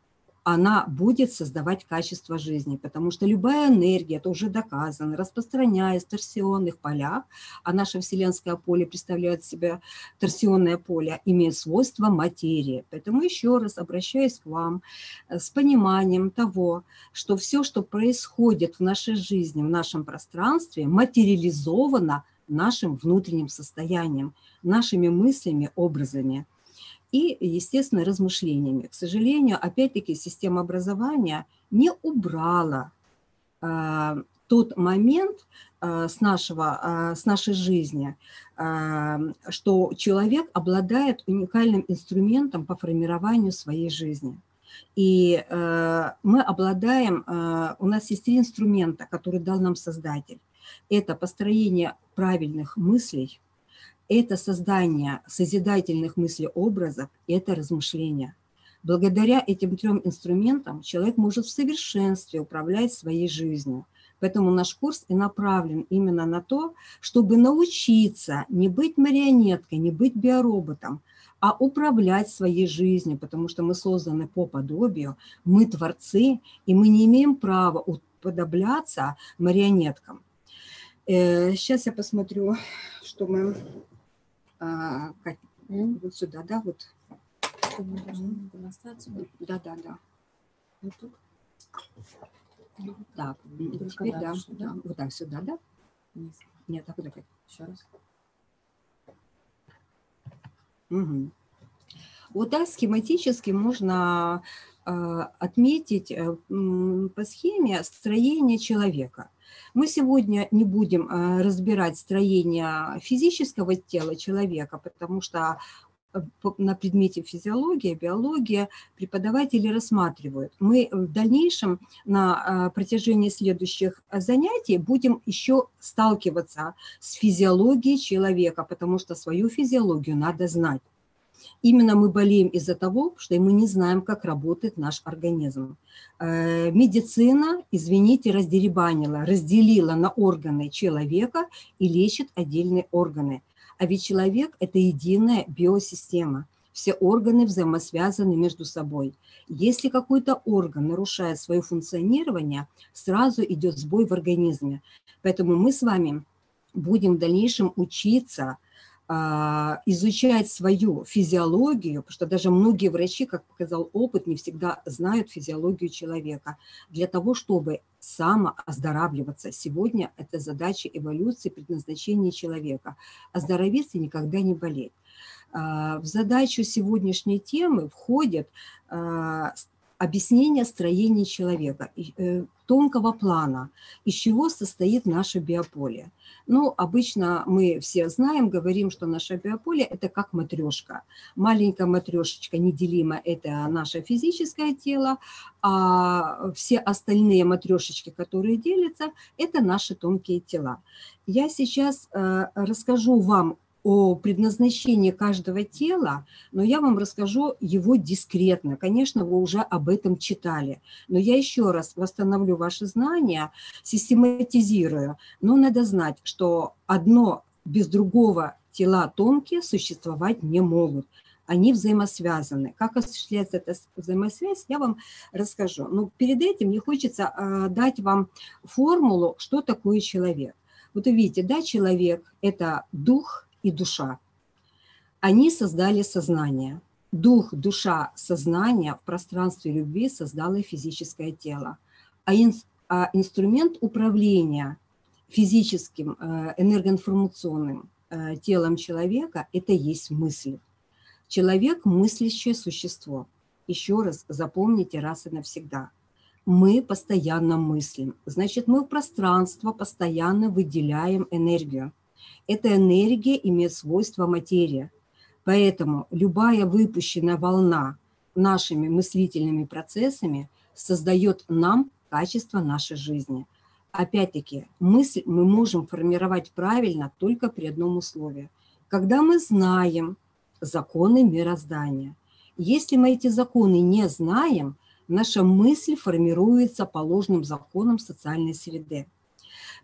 она будет создавать качество жизни, потому что любая энергия, это уже доказано, распространяясь в торсионных полях, а наше вселенское поле представляет себя торсионное поле, имеет свойства материи. Поэтому еще раз обращаюсь к вам э, с пониманием того, что все, что происходит в нашей жизни, в нашем пространстве, материализовано нашим внутренним состоянием, нашими мыслями, образами и, естественно, размышлениями. К сожалению, опять-таки, система образования не убрала э, тот момент э, с, нашего, э, с нашей жизни, что человек обладает уникальным инструментом по формированию своей жизни. И мы обладаем, у нас есть три инструмента, которые дал нам Создатель. Это построение правильных мыслей – это создание созидательных мыслеобразов, это размышления. Благодаря этим трем инструментам человек может в совершенстве управлять своей жизнью. Поэтому наш курс и направлен именно на то, чтобы научиться не быть марионеткой, не быть биороботом, а управлять своей жизнью, потому что мы созданы по подобию, мы творцы, и мы не имеем права уподобляться марионеткам. Сейчас я посмотрю, что мы... Вот сюда, да, вот. Да, да, да. Вот тут. Так, теперь да, да, вот так сюда, да? Нет, Нет так вот так. Еще раз. Угу. Вот так схематически можно отметить э, по схеме строение человека. Мы сегодня не будем э, разбирать строение физического тела человека, потому что на предмете физиология, биология преподаватели рассматривают. Мы в дальнейшем на а, протяжении следующих занятий будем еще сталкиваться с физиологией человека, потому что свою физиологию надо знать. Именно мы болеем из-за того, что мы не знаем, как работает наш организм. Э, медицина, извините, раздеребанила, разделила на органы человека и лечит отдельные органы – а ведь человек – это единая биосистема. Все органы взаимосвязаны между собой. Если какой-то орган нарушает свое функционирование, сразу идет сбой в организме. Поэтому мы с вами будем в дальнейшем учиться изучать свою физиологию, потому что даже многие врачи, как показал опыт, не всегда знают физиологию человека, для того, чтобы самооздоравливаться. Сегодня это задача эволюции, предназначения человека. Оздоровиться никогда не болеть. А, в задачу сегодняшней темы входит а, объяснение строения человека, э, тонкого плана, из чего состоит наше биополе. Ну, обычно мы все знаем, говорим, что наше биополе – это как матрешка. Маленькая матрешечка неделима – это наше физическое тело, а все остальные матрешечки, которые делятся, это наши тонкие тела. Я сейчас э, расскажу вам о предназначении каждого тела, но я вам расскажу его дискретно. Конечно, вы уже об этом читали, но я еще раз восстановлю ваши знания, систематизирую. Но надо знать, что одно без другого тела тонкие существовать не могут. Они взаимосвязаны. Как осуществляется эта взаимосвязь, я вам расскажу. Но перед этим мне хочется а, дать вам формулу, что такое человек. Вот увидите, да, человек – это дух, и душа. Они создали сознание. Дух, душа, сознание в пространстве любви создало физическое тело. А, ин, а инструмент управления физическим э, энергоинформационным э, телом человека – это есть мысль. Человек – мыслящее существо. Еще раз запомните раз и навсегда. Мы постоянно мыслим. Значит, мы в пространство постоянно выделяем энергию. Эта энергия имеет свойство материя. Поэтому любая выпущенная волна нашими мыслительными процессами создает нам качество нашей жизни. Опять-таки, мысль мы можем формировать правильно только при одном условии. Когда мы знаем законы мироздания. Если мы эти законы не знаем, наша мысль формируется по ложным законам социальной среды.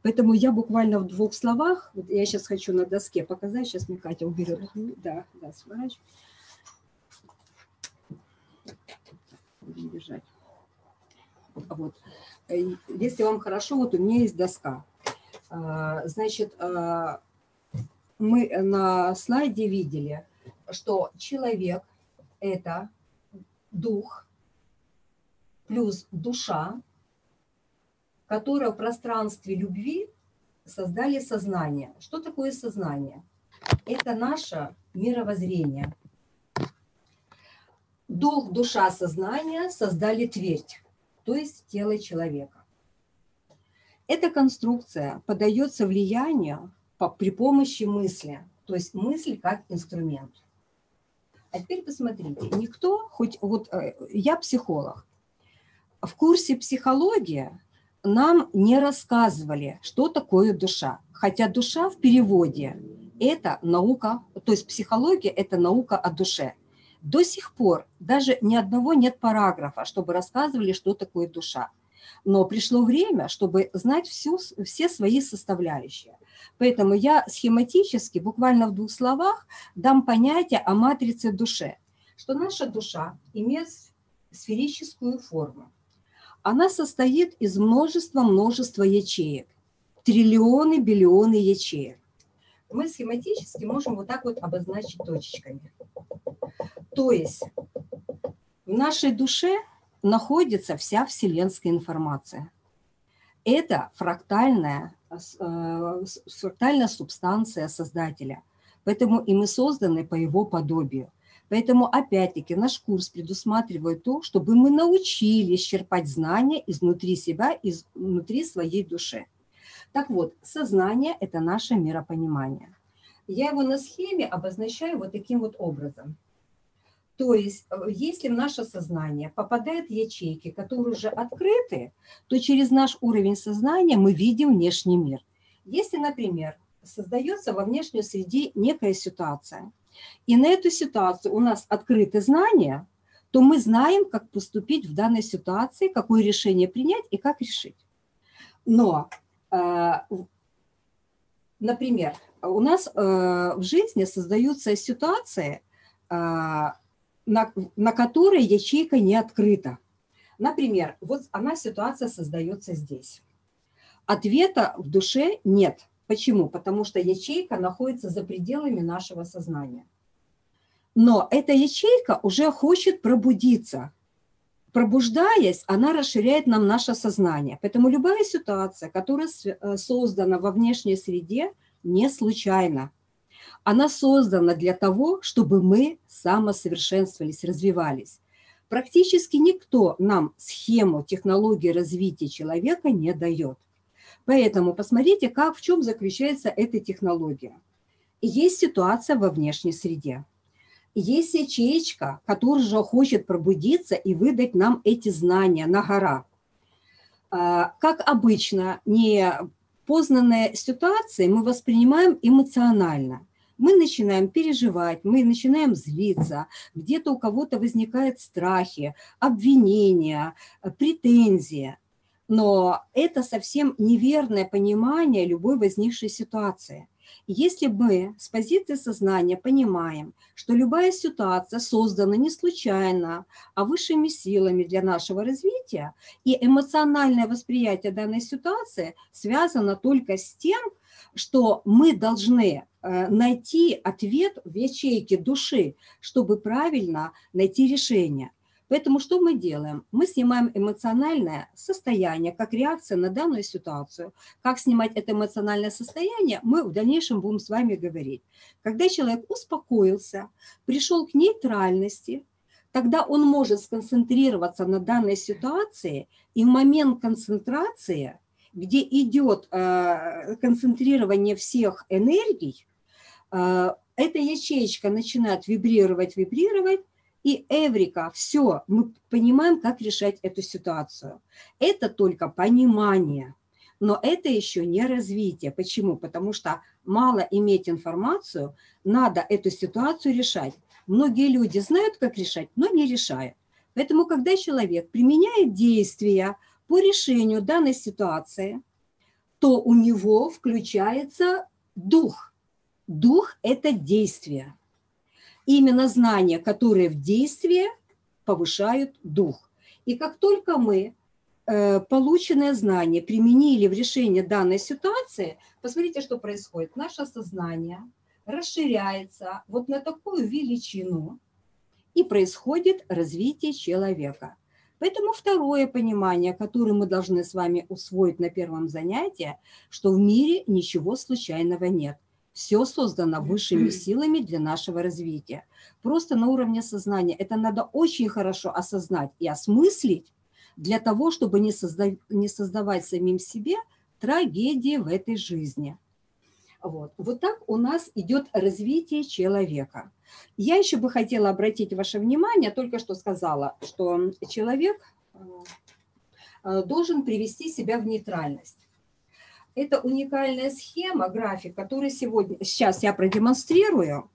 Поэтому я буквально в двух словах, вот я сейчас хочу на доске показать, сейчас мне Катя уберет. Да, да, сворачиваю. Будем. Вот. Э, если вам хорошо, вот у меня есть доска. А, значит, а, мы на слайде видели, что человек – это дух плюс душа которые в пространстве любви создали сознание. Что такое сознание? Это наше мировоззрение. Дух, душа, сознание создали твердь, то есть тело человека. Эта конструкция подается влиянию при помощи мысли, то есть мысль как инструмент. А теперь посмотрите, никто, хоть вот э, я психолог, в курсе психологии нам не рассказывали, что такое душа. Хотя душа в переводе – это наука, то есть психология – это наука о душе. До сих пор даже ни одного нет параграфа, чтобы рассказывали, что такое душа. Но пришло время, чтобы знать всю, все свои составляющие. Поэтому я схематически, буквально в двух словах, дам понятие о матрице души, что наша душа имеет сферическую форму она состоит из множества-множества ячеек. Триллионы, биллионы ячеек. Мы схематически можем вот так вот обозначить точечками. То есть в нашей душе находится вся вселенская информация. Это фрактальная, э, фрактальная субстанция Создателя. Поэтому и мы созданы по его подобию. Поэтому, опять-таки, наш курс предусматривает то, чтобы мы научились черпать знания изнутри себя, изнутри своей души. Так вот, сознание – это наше миропонимание. Я его на схеме обозначаю вот таким вот образом. То есть, э, если в наше сознание попадают ячейки, которые уже открыты, то через наш уровень сознания мы видим внешний мир. Если, например, создается во внешней среде некая ситуация, и на эту ситуацию у нас открыты знания, то мы знаем, как поступить в данной ситуации, какое решение принять и как решить. Но, э, например, у нас э, в жизни создаются ситуации, э, на, на которые ячейка не открыта. Например, вот она ситуация создается здесь. Ответа в душе нет. Почему? Потому что ячейка находится за пределами нашего сознания. Но эта ячейка уже хочет пробудиться. Пробуждаясь, она расширяет нам наше сознание. Поэтому любая ситуация, которая э, создана во внешней среде, не случайна. Она создана для того, чтобы мы самосовершенствовались, развивались. Практически никто нам схему технологии развития человека не дает. Поэтому посмотрите, как, в чем заключается эта технология. Есть ситуация во внешней среде. Есть ячеечка, которая же хочет пробудиться и выдать нам эти знания на гора. А, как обычно, не познанные ситуации мы воспринимаем эмоционально. Мы начинаем переживать, мы начинаем злиться, где-то у кого-то возникают страхи, обвинения, претензии. Но это совсем неверное понимание любой возникшей ситуации. Если мы с позиции сознания понимаем, что любая ситуация создана не случайно, а высшими силами для нашего развития, и эмоциональное восприятие данной ситуации связано только с тем, что мы должны э, найти ответ в ячейке души, чтобы правильно найти решение. Поэтому что мы делаем? Мы снимаем эмоциональное состояние, как реакция на данную ситуацию. Как снимать это эмоциональное состояние, мы в дальнейшем будем с вами говорить. Когда человек успокоился, пришел к нейтральности, тогда он может сконцентрироваться на данной ситуации, и в момент концентрации, где идет э, концентрирование всех энергий, э, эта ячеечка начинает вибрировать, вибрировать, и Эврика, все, мы понимаем, как решать эту ситуацию. Это только понимание, но это еще не развитие. Почему? Потому что мало иметь информацию, надо эту ситуацию решать. Многие люди знают, как решать, но не решают. Поэтому, когда человек применяет действия по решению данной ситуации, то у него включается дух. Дух – это действие именно знания, которые в действии повышают дух. И как только мы э, полученное знание применили в решении данной ситуации, посмотрите, что происходит. Наше сознание расширяется вот на такую величину, и происходит развитие человека. Поэтому второе понимание, которое мы должны с вами усвоить на первом занятии, что в мире ничего случайного нет. Все создано высшими силами для нашего развития. Просто на уровне сознания это надо очень хорошо осознать и осмыслить для того, чтобы не, созда не создавать самим себе трагедии в этой жизни. Вот. вот так у нас идет развитие человека. Я еще бы хотела обратить ваше внимание, только что сказала, что человек э, должен привести себя в нейтральность. Это уникальная схема, график, который сегодня, сейчас я продемонстрирую,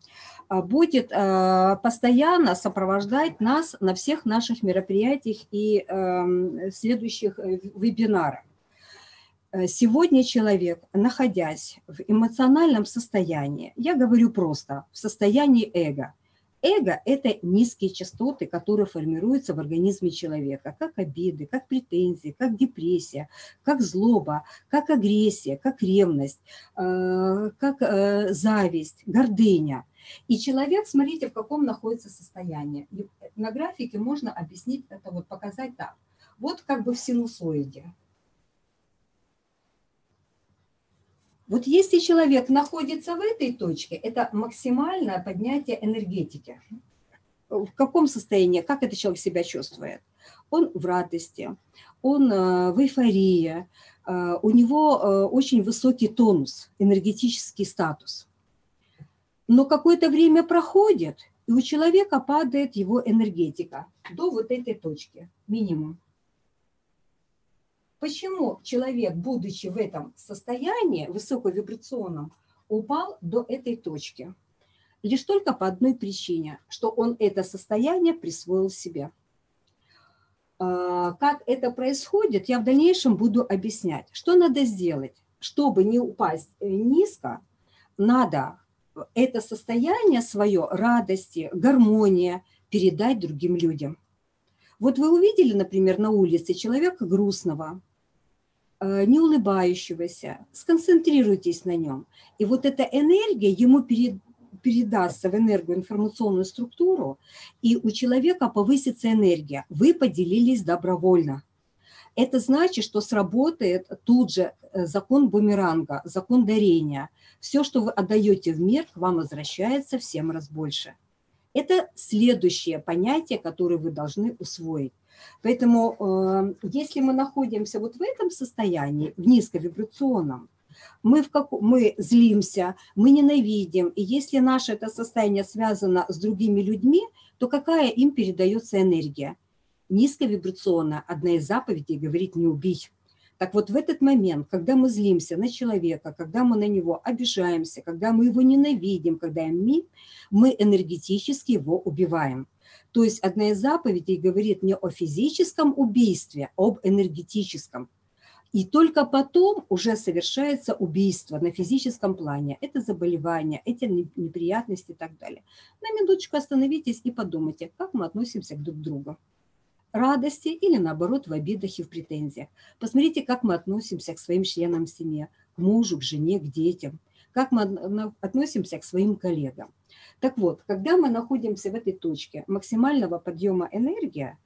а, будет а, постоянно сопровождать нас на всех наших мероприятиях и эм, следующих э, вебинарах. Э, сегодня человек, находясь в эмоциональном состоянии, я говорю просто, в состоянии эго, эго – это низкие частоты, которые формируются в организме человека, как обиды, как претензии, как депрессия, как злоба, как агрессия, как ревность, э, как э, зависть, гордыня. И человек, смотрите, в каком находится состоянии. На графике можно объяснить это, вот показать так. Вот как бы в синусоиде. Вот если человек находится в этой точке, это максимальное поднятие энергетики. В каком состоянии, как этот человек себя чувствует? Он в радости, он э, в эйфории, э, у него э, очень высокий тонус, энергетический статус. Но какое-то время проходит, и у человека падает его энергетика до вот этой точки, минимум. Почему человек, будучи в этом состоянии высоковибрационном, упал до этой точки? Лишь только по одной причине, что он это состояние присвоил себе. А, как это происходит, я в дальнейшем буду объяснять. Что надо сделать? Чтобы не упасть э, низко, надо это состояние свое, радости, гармония передать другим людям. Вот вы увидели, например, на улице человека грустного, Э, не улыбающегося, сконцентрируйтесь на нем. И вот эта энергия ему перед, передастся в энергоинформационную структуру, и у человека повысится энергия. Вы поделились добровольно. Это значит, что сработает тут же э, закон бумеранга, закон дарения. Все, что вы отдаете в мир, к вам возвращается в 7 раз больше. Это следующее понятие, которое вы должны усвоить. Поэтому э, если мы находимся вот в этом состоянии, в низковибрационном, мы, в как... мы злимся, мы ненавидим, и если наше это состояние связано с другими людьми, то какая им передается энергия? Низковибрационная, одна из заповедей говорит «не убить». Так вот в этот момент, когда мы злимся на человека, когда мы на него обижаемся, когда мы его ненавидим, когда мы, мы энергетически его убиваем. То есть одна из заповедей говорит не о физическом убийстве, об энергетическом. И только потом уже совершается убийство на физическом плане. Это заболевание, эти неприятности и так далее. На минуточку остановитесь и подумайте, как мы относимся друг к другу. Радости или наоборот в обидах и в претензиях. Посмотрите, как мы относимся к своим членам в семье, к мужу, к жене, к детям. Как мы относимся к своим коллегам. Так вот, когда мы находимся в этой точке максимального подъема энергии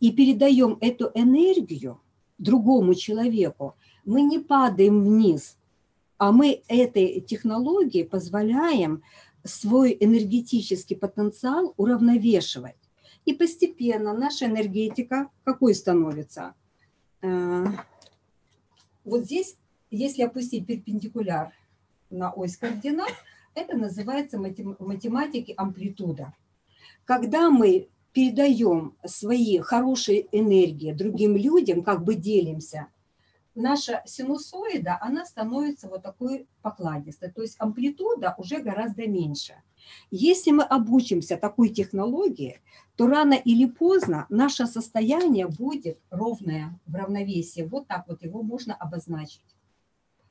и передаем эту энергию другому человеку, мы не падаем вниз, а мы этой технологией позволяем свой энергетический потенциал уравновешивать. И постепенно наша энергетика какой становится? Э, вот здесь, если опустить перпендикуляр на ось координат, это называется в математике амплитуда. Когда мы передаем свои хорошие энергии другим людям, как бы делимся, наша синусоида, она становится вот такой покладистой. То есть амплитуда уже гораздо меньше. Если мы обучимся такой технологии, то рано или поздно наше состояние будет ровное, в равновесии. Вот так вот его можно обозначить.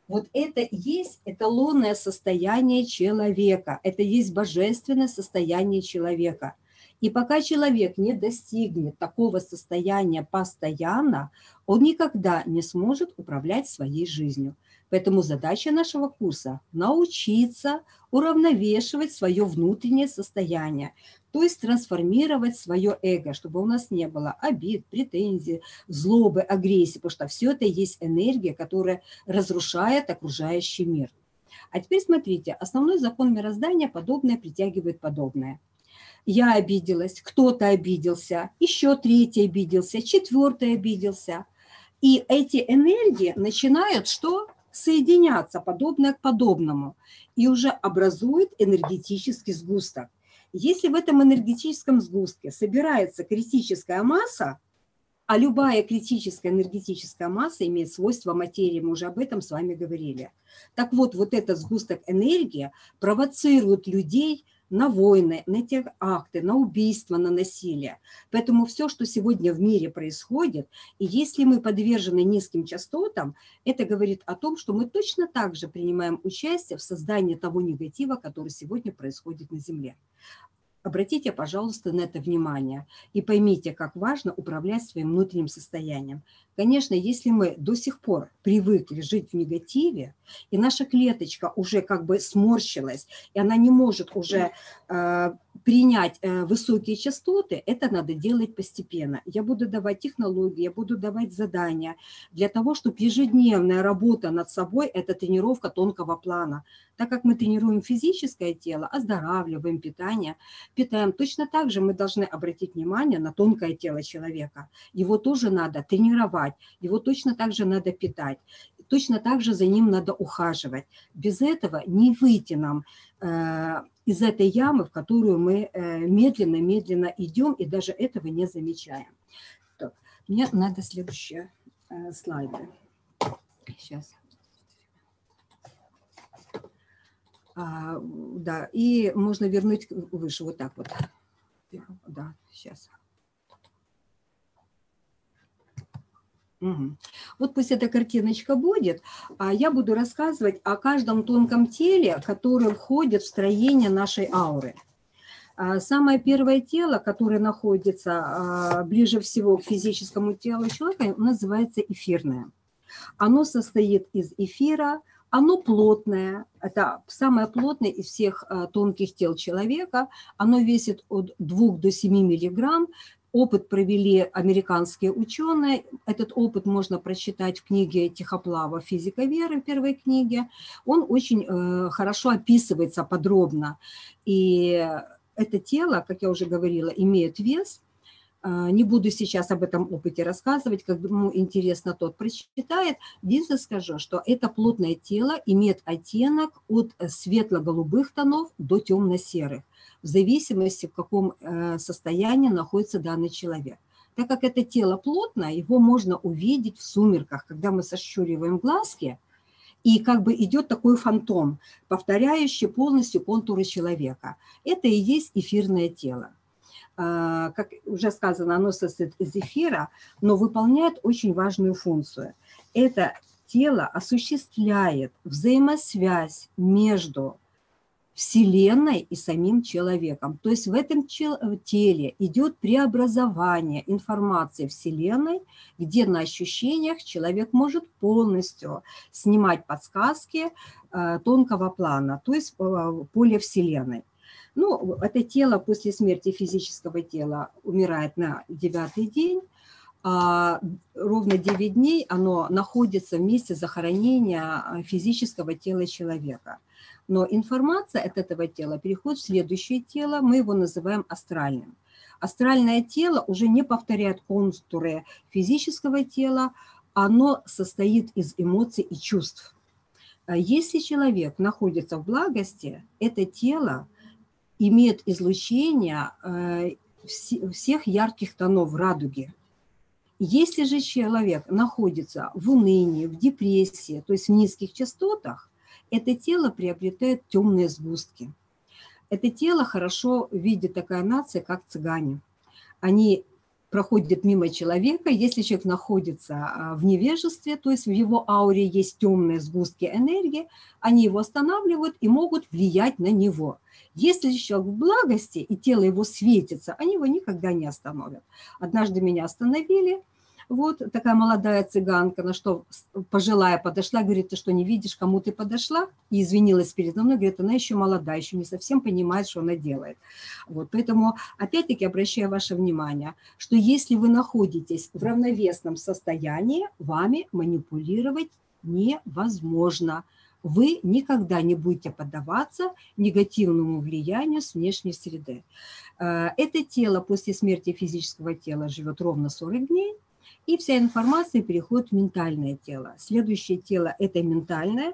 Вот это есть эталонное состояние человека, это есть божественное состояние человека. И пока человек не достигнет такого состояния постоянно, он никогда не сможет управлять своей жизнью. Поэтому задача нашего курса – научиться уравновешивать свое внутреннее состояние, то есть трансформировать свое эго, чтобы у нас не было обид, претензий, злобы, агрессии, потому что все это есть энергия, которая разрушает окружающий мир. А теперь смотрите, основной закон мироздания – подобное притягивает подобное. Я обиделась, кто-то обиделся, еще третий обиделся, четвертый обиделся. И эти энергии начинают что? Соединяться, подобное к подобному, и уже образует энергетический сгусток. Если в этом энергетическом сгустке собирается критическая масса, а любая критическая энергетическая масса имеет свойства материи, мы уже об этом с вами говорили. Так вот, вот этот сгусток энергии провоцирует людей на войны, на те акты, на убийства, на насилие. Поэтому все, что сегодня в мире происходит, и если мы подвержены низким частотам, это говорит о том, что мы точно так же принимаем участие в создании того негатива, который сегодня происходит на Земле. Обратите, пожалуйста, на это внимание и поймите, как важно управлять своим внутренним состоянием. Конечно, если мы до сих пор привыкли жить в негативе, и наша клеточка уже как бы сморщилась, и она не может уже э, принять э, высокие частоты, это надо делать постепенно. Я буду давать технологии, я буду давать задания для того, чтобы ежедневная работа над собой – это тренировка тонкого плана. Так как мы тренируем физическое тело, оздоравливаем питание, питаем, точно так же мы должны обратить внимание на тонкое тело человека. Его тоже надо тренировать, его точно так же надо питать, точно так же за ним надо ухаживать. Без этого не выйти нам э, из этой ямы, в которую мы медленно-медленно э, идем и даже этого не замечаем. Так, мне надо следующие э, слайды. Сейчас. А, да, и можно вернуть выше, вот так вот. Да, сейчас. Вот пусть эта картиночка будет, а я буду рассказывать о каждом тонком теле, которое входит в строение нашей ауры. А самое первое тело, которое находится а, ближе всего к физическому телу человека, называется эфирное. Оно состоит из эфира, оно плотное, это самое плотное из всех э, тонких тел человека. Оно весит от 2 до 7 миллиграмм. Опыт провели американские ученые. Этот опыт можно прочитать в книге Тихоплава «Физика веры» в первой книге. Он очень э, хорошо описывается подробно. И это тело, как я уже говорила, имеет вес – не буду сейчас об этом опыте рассказывать, кому интересно, тот прочитает. Единственное скажу, что это плотное тело имеет оттенок от светло-голубых тонов до темно-серых, в зависимости, в каком э, состоянии находится данный человек. Так как это тело плотное, его можно увидеть в сумерках, когда мы сощуриваем глазки, и как бы идет такой фантом, повторяющий полностью контуры человека. Это и есть эфирное тело. А, как уже сказано, оно состоит из эфира, но выполняет очень важную функцию. Это тело осуществляет взаимосвязь между Вселенной и самим человеком. То есть в этом теле идет преобразование информации Вселенной, где на ощущениях человек может полностью снимать подсказки а, тонкого плана, то есть а, поле Вселенной. Ну, это тело после смерти физического тела умирает на девятый день, а ровно 9 дней оно находится в месте захоронения а, физического тела человека. Но информация от этого тела переходит в следующее тело, мы его называем астральным. Астральное тело уже не повторяет контуры физического тела, оно состоит из эмоций и чувств. А если человек находится в благости, это тело имеет излучение э, всех ярких тонов радуги. Если же человек находится в унынии, в депрессии, то есть в низких частотах, это тело приобретает темные сгустки. Это тело хорошо видит такая нация, как цыгане. Они проходит мимо человека, если человек находится а, в невежестве, то есть в его ауре есть темные сгустки энергии, они его останавливают и могут влиять на него. Если человек в благости и тело его светится, они его никогда не остановят. Однажды меня остановили, вот такая молодая цыганка, на что пожилая подошла, говорит, ты что, не видишь, кому ты подошла? И извинилась передо мной, говорит, она еще молодая, еще не совсем понимает, что она делает. Вот, поэтому опять-таки обращаю ваше внимание, что если вы находитесь в равновесном состоянии, вами манипулировать невозможно. Вы никогда не будете поддаваться негативному влиянию с внешней среды. Э, это тело после смерти физического тела живет ровно 40 дней, и вся информация переходит в ментальное тело. Следующее тело, это ментальное,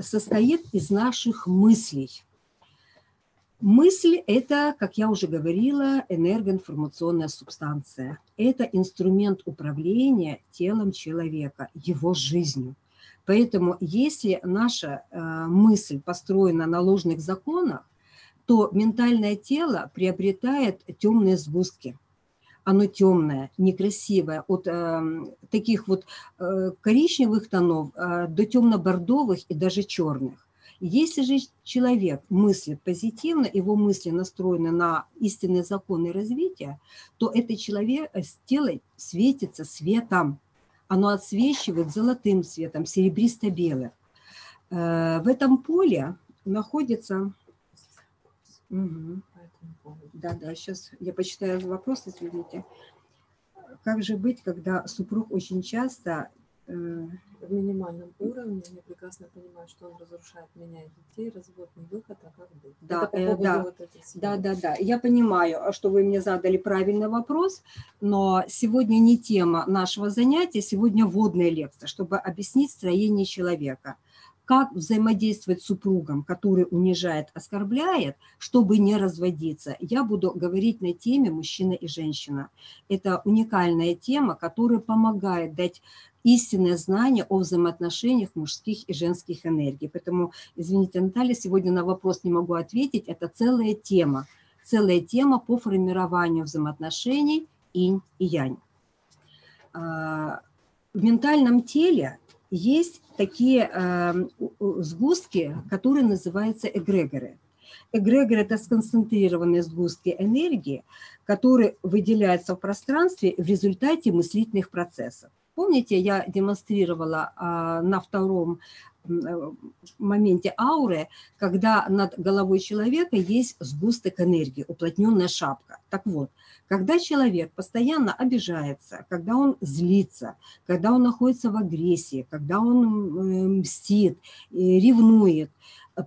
состоит из наших мыслей. Мысль – это, как я уже говорила, энергоинформационная субстанция. Это инструмент управления телом человека, его жизнью. Поэтому если наша э, мысль построена на ложных законах, то ментальное тело приобретает темные сгустки – оно темное, некрасивое, от э, таких вот э, коричневых тонов э, до темно-бордовых и даже черных. Если же человек мыслит позитивно, его мысли настроены на истинные законы развития, то это человек, э, тело светится светом. Оно отсвечивает золотым светом, серебристо-белым. Э, в этом поле находится... Угу. Да, да, сейчас я почитаю вопрос, извините. Как же быть, когда супруг очень часто э, в минимальном уровне, я прекрасно понимаю, что он разрушает меня и детей, развод не выход, а как быть? Да, э, да, вот да, да, да. Я понимаю, что вы мне задали правильный вопрос, но сегодня не тема нашего занятия, сегодня вводная лекция, чтобы объяснить строение человека как взаимодействовать с супругом, который унижает, оскорбляет, чтобы не разводиться. Я буду говорить на теме «Мужчина и женщина». Это уникальная тема, которая помогает дать истинное знание о взаимоотношениях мужских и женских энергий. Поэтому, извините, Наталья, сегодня на вопрос не могу ответить. Это целая тема, целая тема по формированию взаимоотношений инь и янь. А, в ментальном теле есть такие э, сгустки, которые называются эгрегоры. Эгрегор – это сконцентрированные сгустки энергии, которые выделяются в пространстве в результате мыслительных процессов. Помните, я демонстрировала а, на втором э, моменте ауры, когда над головой человека есть сгусток энергии, уплотненная шапка. Так вот, когда человек постоянно обижается, когда он злится, когда он находится в агрессии, когда он э, мстит, ревнует,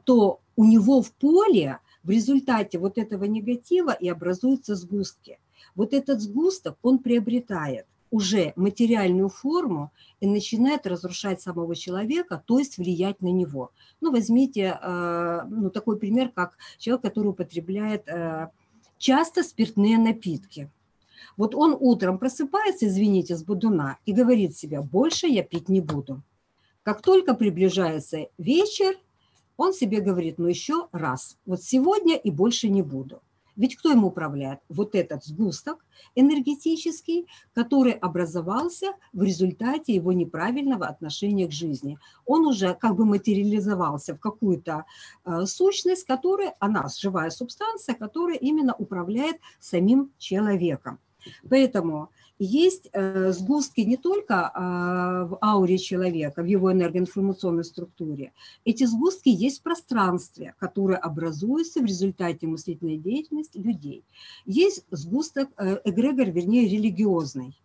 то у него в поле в результате вот этого негатива и образуются сгустки. Вот этот сгусток он приобретает уже материальную форму и начинает разрушать самого человека, то есть влиять на него. Ну, возьмите э, ну, такой пример, как человек, который употребляет э, часто спиртные напитки. Вот он утром просыпается, извините, с будуна и говорит себе, больше я пить не буду. Как только приближается вечер, он себе говорит, ну еще раз, вот сегодня и больше не буду. Ведь кто ему управляет? Вот этот сгусток энергетический, который образовался в результате его неправильного отношения к жизни. Он уже как бы материализовался в какую-то э, сущность, которая, она живая субстанция, которая именно управляет самим человеком. Поэтому есть э, сгустки не только а, в ауре человека, в его энергоинформационной структуре. Эти сгустки есть в пространстве, которые образуются в результате мыслительной деятельности людей. Есть сгусток, э, эгрегор, вернее, религиозный,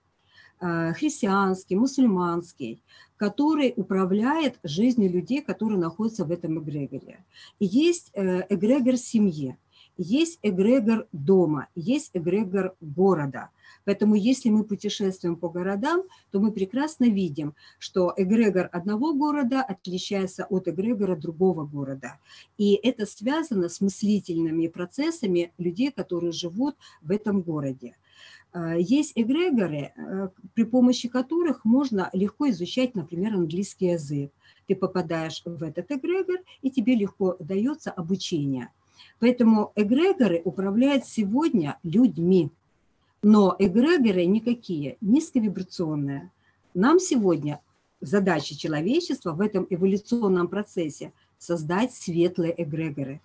э, христианский, мусульманский, который управляет жизнью людей, которые находятся в этом эгрегоре. И есть эгрегор семьи, есть эгрегор дома, есть эгрегор города – Поэтому если мы путешествуем по городам, то мы прекрасно видим, что эгрегор одного города отличается от эгрегора другого города. И это связано с мыслительными процессами людей, которые живут в этом городе. А, есть эгрегоры, э, при помощи которых можно легко изучать, например, английский язык. Ты попадаешь в этот эгрегор, и тебе легко дается обучение. Поэтому эгрегоры управляют сегодня людьми. Но эгрегоры никакие, низковибрационные. Нам сегодня задача человечества в этом эволюционном процессе создать светлые эгрегоры.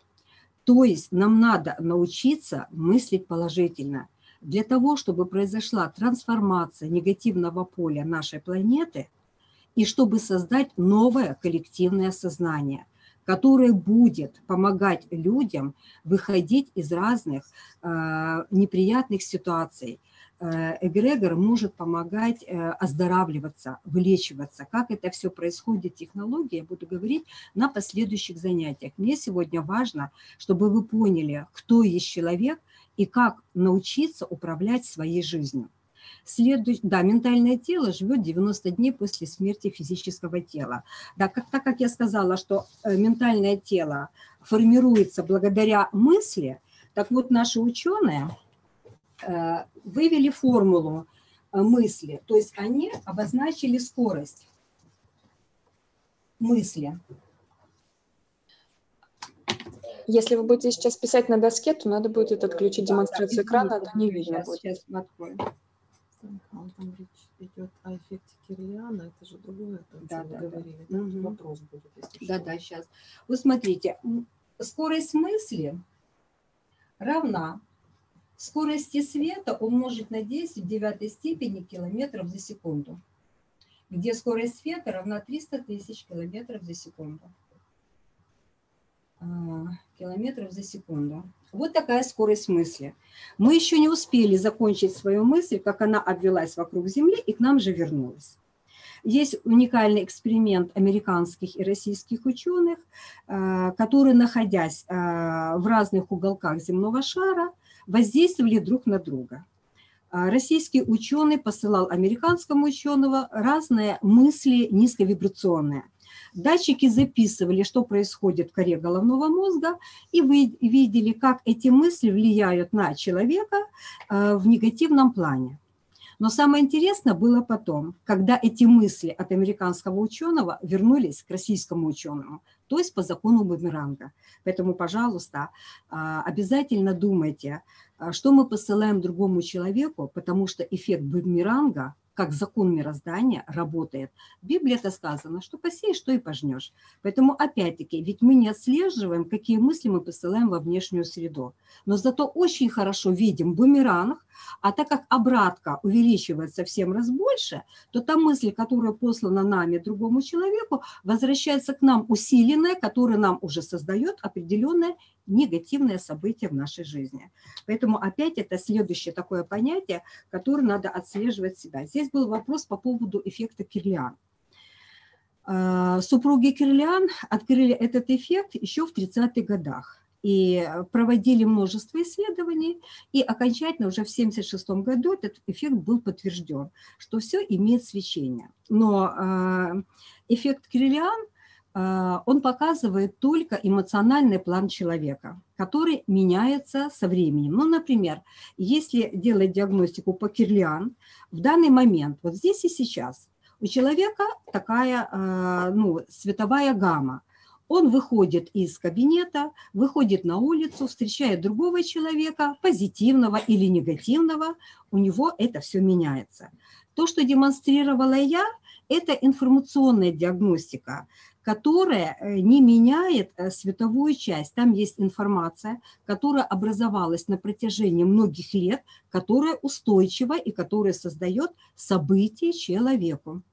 То есть нам надо научиться мыслить положительно. Для того, чтобы произошла трансформация негативного поля нашей планеты и чтобы создать новое коллективное сознание – которое будет помогать людям выходить из разных э, неприятных ситуаций. Э, эгрегор может помогать э, оздоравливаться, вылечиваться. Как это все происходит, технология, я буду говорить на последующих занятиях. Мне сегодня важно, чтобы вы поняли, кто есть человек и как научиться управлять своей жизнью. Следует, да, ментальное тело живет 90 дней после смерти физического тела. Да, как, так как я сказала, что э, ментальное тело формируется благодаря мысли, так вот наши ученые э, вывели формулу э, мысли, то есть они обозначили скорость мысли. Если вы будете сейчас писать на доске, то надо будет отключить демонстрацию экрана, а то не видно будет. Сейчас открою. А вот там речь идет о эффекте Кирлиана, это же другое, то, о Да, да, вы говорили. да? Мгм. Вопрос будет, если Да, что. да, сейчас. Вот смотрите, скорость мысли равна скорости света умножить на 10 в девятой степени километров за секунду, где скорость света равна 300 тысяч километров за секунду. А, Километров за секунду. Вот такая скорость мысли. Мы еще не успели закончить свою мысль, как она обвелась вокруг Земли и к нам же вернулась. Есть уникальный эксперимент американских и российских ученых, э, которые, находясь э, в разных уголках земного шара, воздействовали друг на друга. А Российский ученый посылал американскому ученому разные мысли низковибрационные. Датчики записывали, что происходит в коре головного мозга, и вы видели, как эти мысли влияют на человека э, в негативном плане. Но самое интересное было потом, когда эти мысли от американского ученого вернулись к российскому ученому, то есть по закону бумеранга. Поэтому, пожалуйста, а, обязательно думайте, а, что мы посылаем другому человеку, потому что эффект бумеранга, как закон мироздания, работает. В Библии это сказано, что посеешь, что и пожнешь. Поэтому, опять-таки, ведь мы не отслеживаем, какие мысли мы посылаем во внешнюю среду. Но зато очень хорошо видим бумеранг, а так как обратка увеличивается в 7 раз больше, то та мысль, которая послана нами другому человеку, возвращается к нам усиленная, которая нам уже создает определенное негативное событие в нашей жизни. Поэтому опять это следующее такое понятие, которое надо отслеживать себя. Здесь был вопрос по поводу эффекта Кирлиан. А, Супруги Кирлиан открыли этот эффект еще в 30-х годах и проводили множество исследований, и окончательно уже в 1976 году этот эффект был подтвержден, что все имеет свечение. Но э, эффект Кирлиан, он показывает только эмоциональный план человека, который меняется со временем. Ну, например, если делать диагностику по Кирлиан, в данный момент, вот здесь и сейчас, у человека такая э, ну, световая гамма, он выходит из кабинета, выходит на улицу, встречает другого человека, позитивного или негативного, у него это все меняется. То, что демонстрировала я, это информационная диагностика, которая не меняет световую часть. Там есть информация, которая образовалась на протяжении многих лет, которая устойчива и которая создает события человеку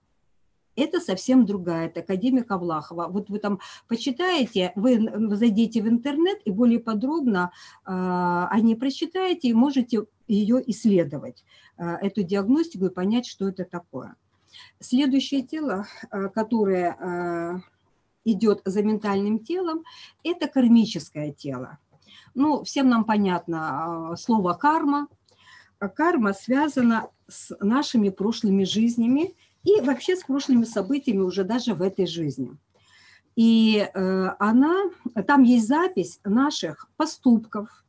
это совсем другая, это академик Авлахова. Вот вы там почитаете, вы зайдете в интернет и более подробно э, о ней прочитаете и можете ее исследовать, э, эту диагностику и понять, что это такое. Следующее тело, э, которое э, идет за ментальным телом, это кармическое тело. Ну, всем нам понятно э, слово карма. Карма связана с нашими прошлыми жизнями, и вообще с прошлыми событиями уже даже в этой жизни. И э, она, там есть запись наших поступков,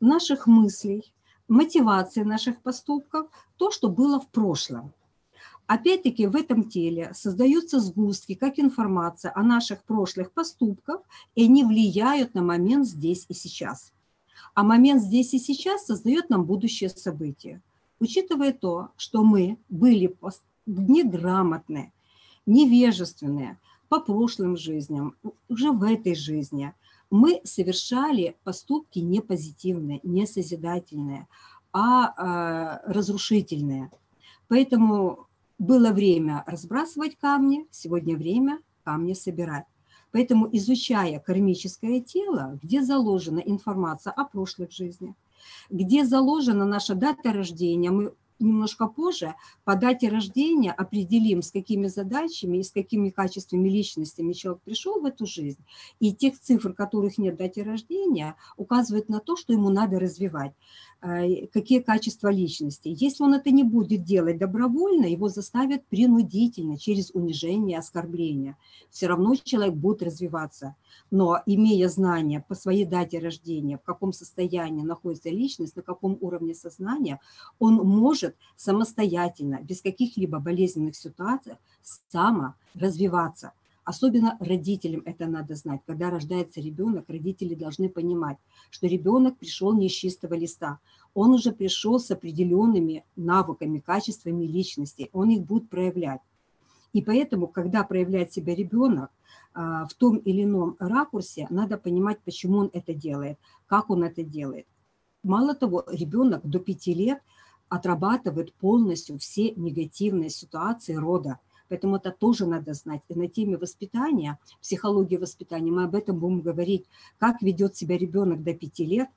наших мыслей, мотивации наших поступков, то, что было в прошлом. Опять-таки в этом теле создаются сгустки, как информация о наших прошлых поступках, и они влияют на момент здесь и сейчас. А момент здесь и сейчас создает нам будущее событие. Учитывая то, что мы были неграмотные, невежественные по прошлым жизням, уже в этой жизни, мы совершали поступки не позитивные, не созидательные, а э, разрушительные. Поэтому было время разбрасывать камни, сегодня время камни собирать. Поэтому, изучая кармическое тело, где заложена информация о прошлых жизнях, где заложена наша дата рождения, мы немножко позже по дате рождения определим, с какими задачами и с какими качествами личностями человек пришел в эту жизнь. И тех цифр, которых нет в дате рождения, указывают на то, что ему надо развивать, какие качества личности. Если он это не будет делать добровольно, его заставят принудительно, через унижение, оскорбление. Все равно человек будет развиваться. Но имея знания по своей дате рождения, в каком состоянии находится личность, на каком уровне сознания, он может самостоятельно, без каких-либо болезненных ситуаций, само развиваться. Особенно родителям это надо знать. Когда рождается ребенок, родители должны понимать, что ребенок пришел не с чистого листа. Он уже пришел с определенными навыками, качествами личности. Он их будет проявлять. И поэтому, когда проявляет себя ребенок а, в том или ином ракурсе, надо понимать, почему он это делает, как он это делает. Мало того, ребенок до пяти лет отрабатывает полностью все негативные ситуации рода. Поэтому это тоже надо знать. И на теме воспитания, психологии воспитания, мы об этом будем говорить, как ведет себя ребенок до пяти лет,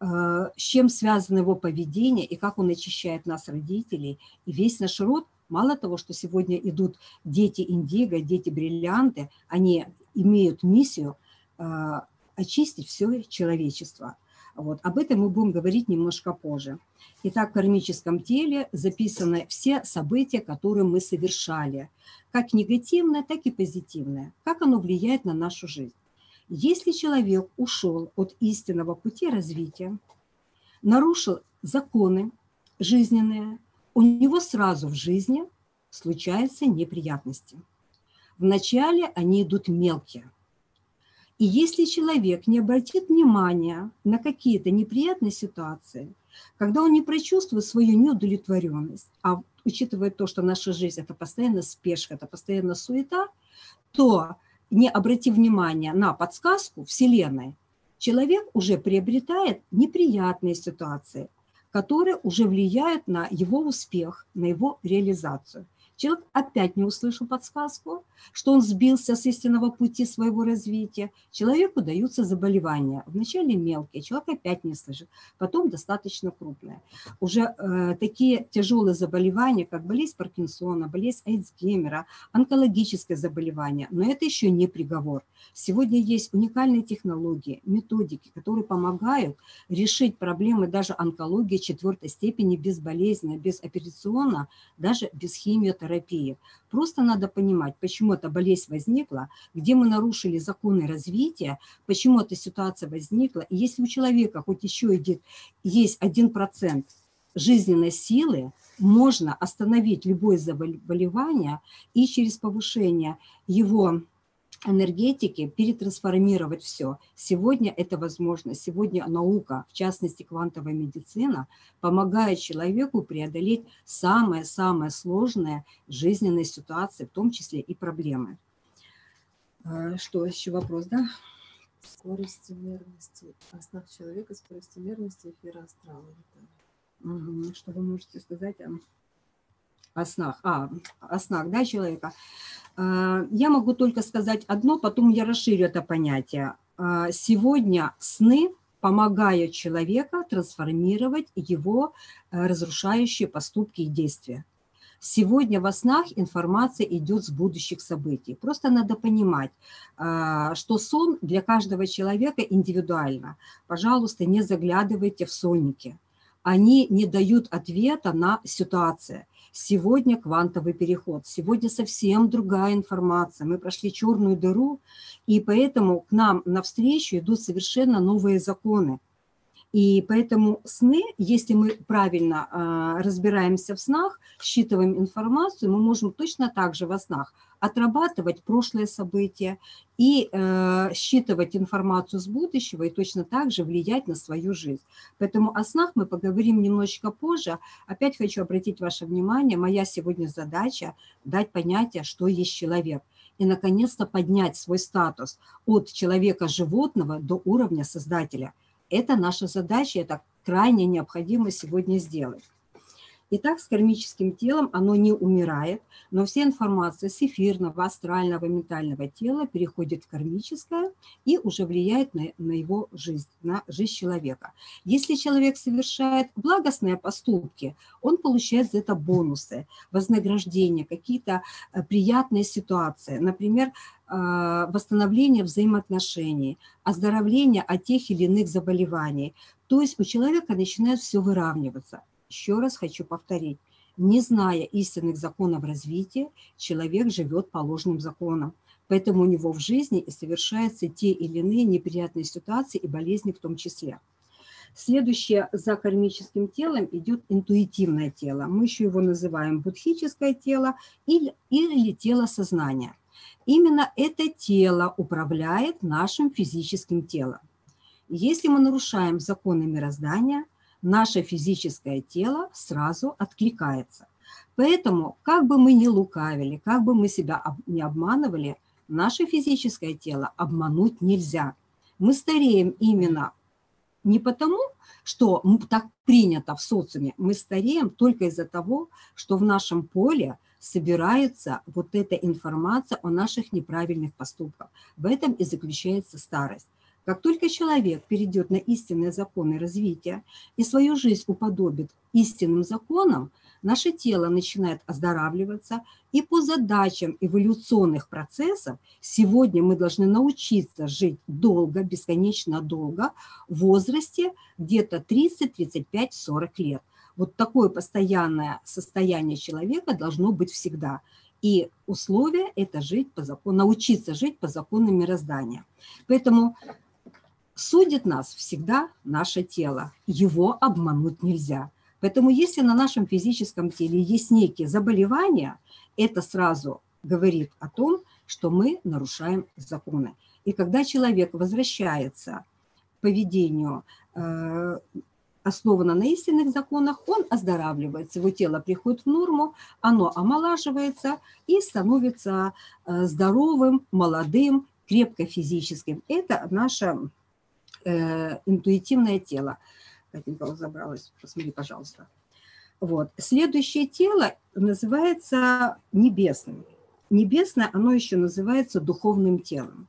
э, с чем связано его поведение и как он очищает нас, родителей, и весь наш род. Мало того, что сегодня идут дети индиго, дети бриллианты, они имеют миссию э, очистить все человечество. Вот. Об этом мы будем говорить немножко позже. Итак, в кармическом теле записаны все события, которые мы совершали, как негативное, так и позитивное, как оно влияет на нашу жизнь. Если человек ушел от истинного пути развития, нарушил законы жизненные, у него сразу в жизни случаются неприятности. Вначале они идут мелкие – и если человек не обратит внимания на какие-то неприятные ситуации, когда он не прочувствует свою неудовлетворенность, а учитывая то, что наша жизнь – это постоянно спешка, это постоянно суета, то не обратив внимания на подсказку Вселенной, человек уже приобретает неприятные ситуации, которые уже влияют на его успех, на его реализацию – Человек опять не услышал подсказку, что он сбился с истинного пути своего развития. Человеку даются заболевания. Вначале мелкие, человек опять не слышит, потом достаточно крупные. Уже э, такие тяжелые заболевания, как болезнь Паркинсона, болезнь Эйдсгеймера, онкологическое заболевание, но это еще не приговор. Сегодня есть уникальные технологии, методики, которые помогают решить проблемы даже онкологии четвертой степени безболезненно, безоперационно, даже без химиотерапии терапии. Просто надо понимать, почему эта болезнь возникла, где мы нарушили законы развития, почему эта ситуация возникла. И если у человека хоть еще идет, есть один процент жизненной силы, можно остановить любое заболевание и через повышение его энергетики перетрансформировать все. Сегодня это возможно. Сегодня наука, в частности квантовая медицина, помогает человеку преодолеть самые-самые сложные жизненные ситуации, в том числе и проблемы. А, что еще вопрос, да? Скорости мерности, основ человека, скорости мерности эфира астрала. Что вы можете сказать о снах? А, о снах, да, человека? А, я могу только сказать одно, потом я расширю это понятие. А, сегодня сны помогают человека трансформировать его э, разрушающие поступки и действия. Сегодня во снах информация идет с будущих событий. Просто надо понимать, а, что сон для каждого человека индивидуально. Пожалуйста, не заглядывайте в сонники. Они не дают ответа на ситуацию. Сегодня квантовый переход, сегодня совсем другая информация. Мы прошли черную дыру, и поэтому к нам навстречу идут совершенно новые законы. И поэтому сны, если мы правильно э, разбираемся в снах, считываем информацию, мы можем точно так же во снах отрабатывать прошлые события и э, считывать информацию с будущего и точно так же влиять на свою жизнь. Поэтому о снах мы поговорим немножечко позже. Опять хочу обратить ваше внимание, моя сегодня задача дать понятие, что есть человек. И, наконец-то, поднять свой статус от человека-животного до уровня создателя. Это наша задача, это крайне необходимо сегодня сделать. Итак, с кармическим телом оно не умирает, но вся информация с эфирного, астрального, ментального тела переходит в кармическое и уже влияет на, на его жизнь, на жизнь человека. Если человек совершает благостные поступки, он получает за это бонусы, вознаграждения, какие-то э, приятные ситуации. Например, восстановление взаимоотношений, оздоровление от тех или иных заболеваний. То есть у человека начинает все выравниваться. Еще раз хочу повторить. Не зная истинных законов развития, человек живет по ложным законам. Поэтому у него в жизни и совершаются те или иные неприятные ситуации и болезни в том числе. Следующее за кармическим телом идет интуитивное тело. Мы еще его называем будхическое тело или, или тело сознания. Именно это тело управляет нашим физическим телом. Если мы нарушаем законы мироздания, наше физическое тело сразу откликается. Поэтому, как бы мы ни лукавили, как бы мы себя не обманывали, наше физическое тело обмануть нельзя. Мы стареем именно не потому, что так принято в социуме, мы стареем только из-за того, что в нашем поле собирается вот эта информация о наших неправильных поступках. В этом и заключается старость. Как только человек перейдет на истинные законы развития и свою жизнь уподобит истинным законам, наше тело начинает оздоравливаться, и по задачам эволюционных процессов сегодня мы должны научиться жить долго, бесконечно долго, в возрасте где-то 30, 35, 40 лет. Вот такое постоянное состояние человека должно быть всегда. И условие – это жить по закону, научиться жить по законам мироздания. Поэтому судит нас всегда наше тело. Его обмануть нельзя. Поэтому если на нашем физическом теле есть некие заболевания, это сразу говорит о том, что мы нарушаем законы. И когда человек возвращается к поведению, основано на истинных законах, он оздоравливается, его тело приходит в норму, оно омолаживается и становится э, здоровым, молодым, крепко физическим. Это наше э, интуитивное тело. Катенька забралась, посмотри, пожалуйста. Вот. Следующее тело называется небесным. Небесное, оно еще называется духовным телом.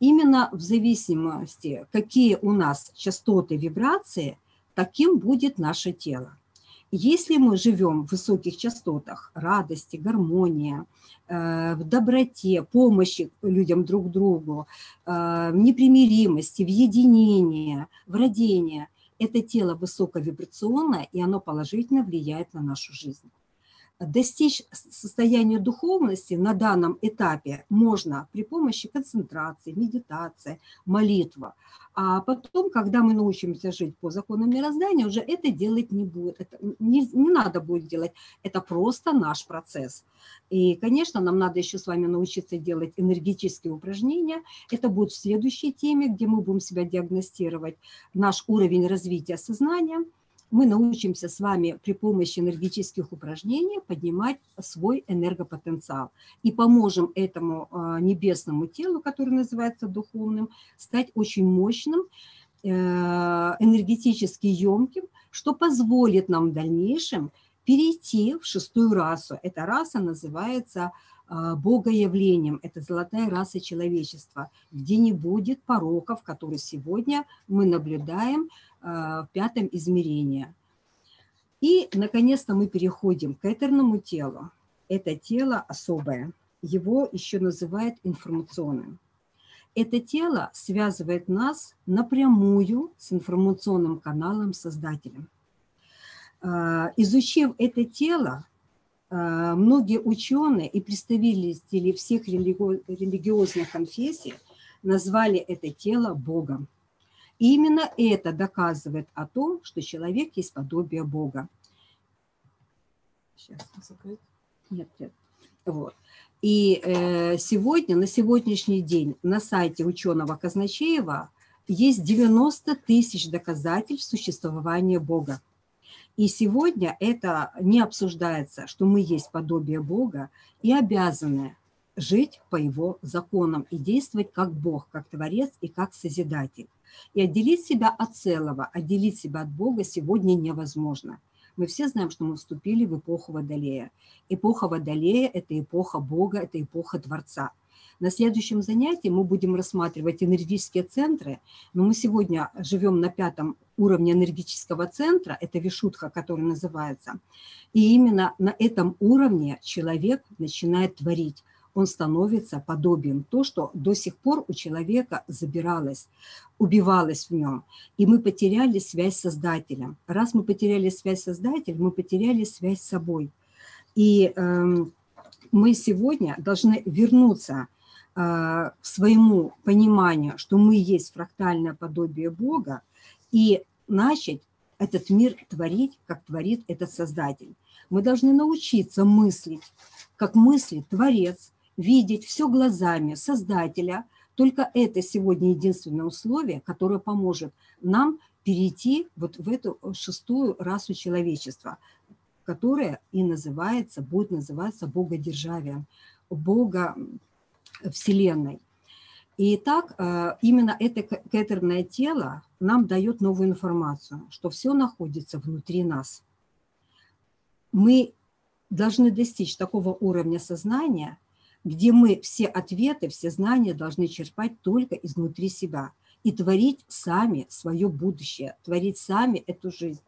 Именно в зависимости, какие у нас частоты вибрации, таким будет наше тело. Если мы живем в высоких частотах радости, гармония, э, в доброте, помощи людям друг другу, э, в непримиримости, в единении, в родении, это тело высоковибрационное, и оно положительно влияет на нашу жизнь. Достичь состояния духовности на данном этапе можно при помощи концентрации, медитации, молитвы. А потом, когда мы научимся жить по законам мироздания, уже это делать не будет, это не, не надо будет делать, это просто наш процесс. И, конечно, нам надо еще с вами научиться делать энергетические упражнения. Это будет в следующей теме, где мы будем себя диагностировать, наш уровень развития сознания – мы научимся с вами при помощи энергетических упражнений поднимать свой энергопотенциал и поможем этому а, небесному телу, которое называется духовным, стать очень мощным, э, энергетически емким, что позволит нам в дальнейшем перейти в шестую расу. Эта раса называется а, богоявлением, это золотая раса человечества, где не будет пороков, которые сегодня мы наблюдаем в пятом измерении. И, наконец-то, мы переходим к этерному телу. Это тело особое. Его еще называют информационным. Это тело связывает нас напрямую с информационным каналом Создателем. А, изучив это тело, а, многие ученые и представители всех религиозных конфессий назвали это тело Богом. Именно это доказывает о том, что человек есть подобие Бога. Сейчас. Нет, нет. Вот. И э, сегодня, на сегодняшний день на сайте ученого Казначеева есть 90 тысяч доказательств существования Бога. И сегодня это не обсуждается, что мы есть подобие Бога и обязаны жить по его законам и действовать как Бог, как Творец и как Созидатель. И отделить себя от целого, отделить себя от Бога сегодня невозможно. Мы все знаем, что мы вступили в эпоху Водолея. Эпоха Водолея – это эпоха Бога, это эпоха Творца. На следующем занятии мы будем рассматривать энергетические центры, но мы сегодня живем на пятом уровне энергетического центра, это Вишутха, который называется, и именно на этом уровне человек начинает творить он становится подобием то, что до сих пор у человека забиралось, убивалось в нем. И мы потеряли связь с Создателем. Раз мы потеряли связь с Создателем, мы потеряли связь с собой. И э, мы сегодня должны вернуться э, к своему пониманию, что мы есть фрактальное подобие Бога, и начать этот мир творить, как творит этот Создатель. Мы должны научиться мыслить, как мыслит Творец, видеть все глазами Создателя. Только это сегодня единственное условие, которое поможет нам перейти вот в эту шестую расу человечества, которая и называется, будет называться богодержавием, Бога Вселенной. И так э, именно это кетерное тело нам дает новую информацию, что все находится внутри нас. Мы должны достичь такого уровня сознания, где мы все ответы, все знания должны черпать только изнутри себя и творить сами свое будущее, творить сами эту жизнь.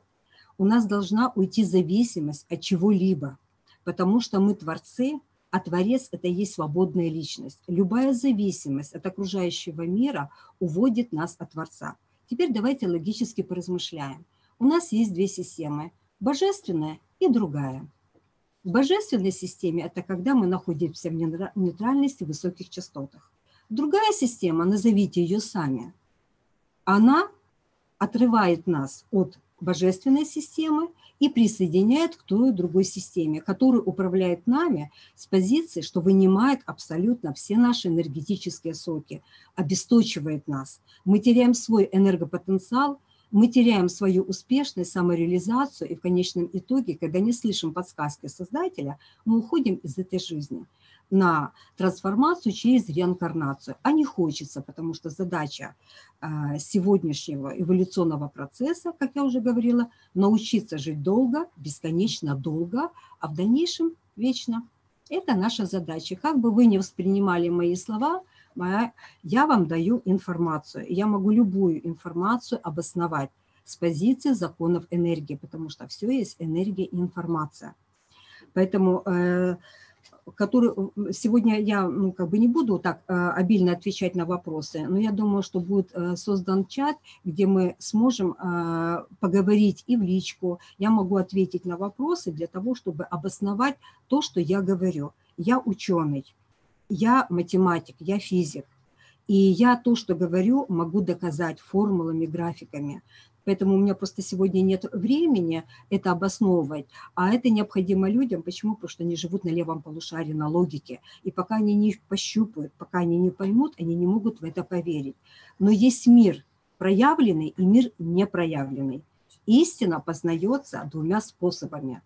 У нас должна уйти зависимость от чего-либо, потому что мы творцы – а Творец – это и есть свободная личность. Любая зависимость от окружающего мира уводит нас от Творца. Теперь давайте логически поразмышляем. У нас есть две системы – божественная и другая. В божественной системе – это когда мы находимся в нейтральности в высоких частотах. Другая система, назовите ее сами, она отрывает нас от божественной системы и присоединяет к той другой системе, которая управляет нами с позиции, что вынимает абсолютно все наши энергетические соки, обесточивает нас. Мы теряем свой энергопотенциал, мы теряем свою успешность, самореализацию, и в конечном итоге, когда не слышим подсказки Создателя, мы уходим из этой жизни на трансформацию через реинкарнацию. А не хочется, потому что задача а, сегодняшнего эволюционного процесса, как я уже говорила, научиться жить долго, бесконечно долго, а в дальнейшем вечно. Это наша задача. Как бы вы ни воспринимали мои слова, я вам даю информацию. Я могу любую информацию обосновать с позиции законов энергии, потому что все есть энергия и информация. Поэтому э, который сегодня я ну, как бы не буду так э, обильно отвечать на вопросы, но я думаю, что будет э, создан чат, где мы сможем э, поговорить и в личку. Я могу ответить на вопросы для того, чтобы обосновать то, что я говорю. Я ученый, я математик, я физик. И я то, что говорю, могу доказать формулами, графиками. Поэтому у меня просто сегодня нет времени это обосновывать. А это необходимо людям. Почему? Потому что они живут на левом полушарии, на логике. И пока они не пощупают, пока они не поймут, они не могут в это поверить. Но есть мир проявленный и мир непроявленный. Истина познается двумя способами.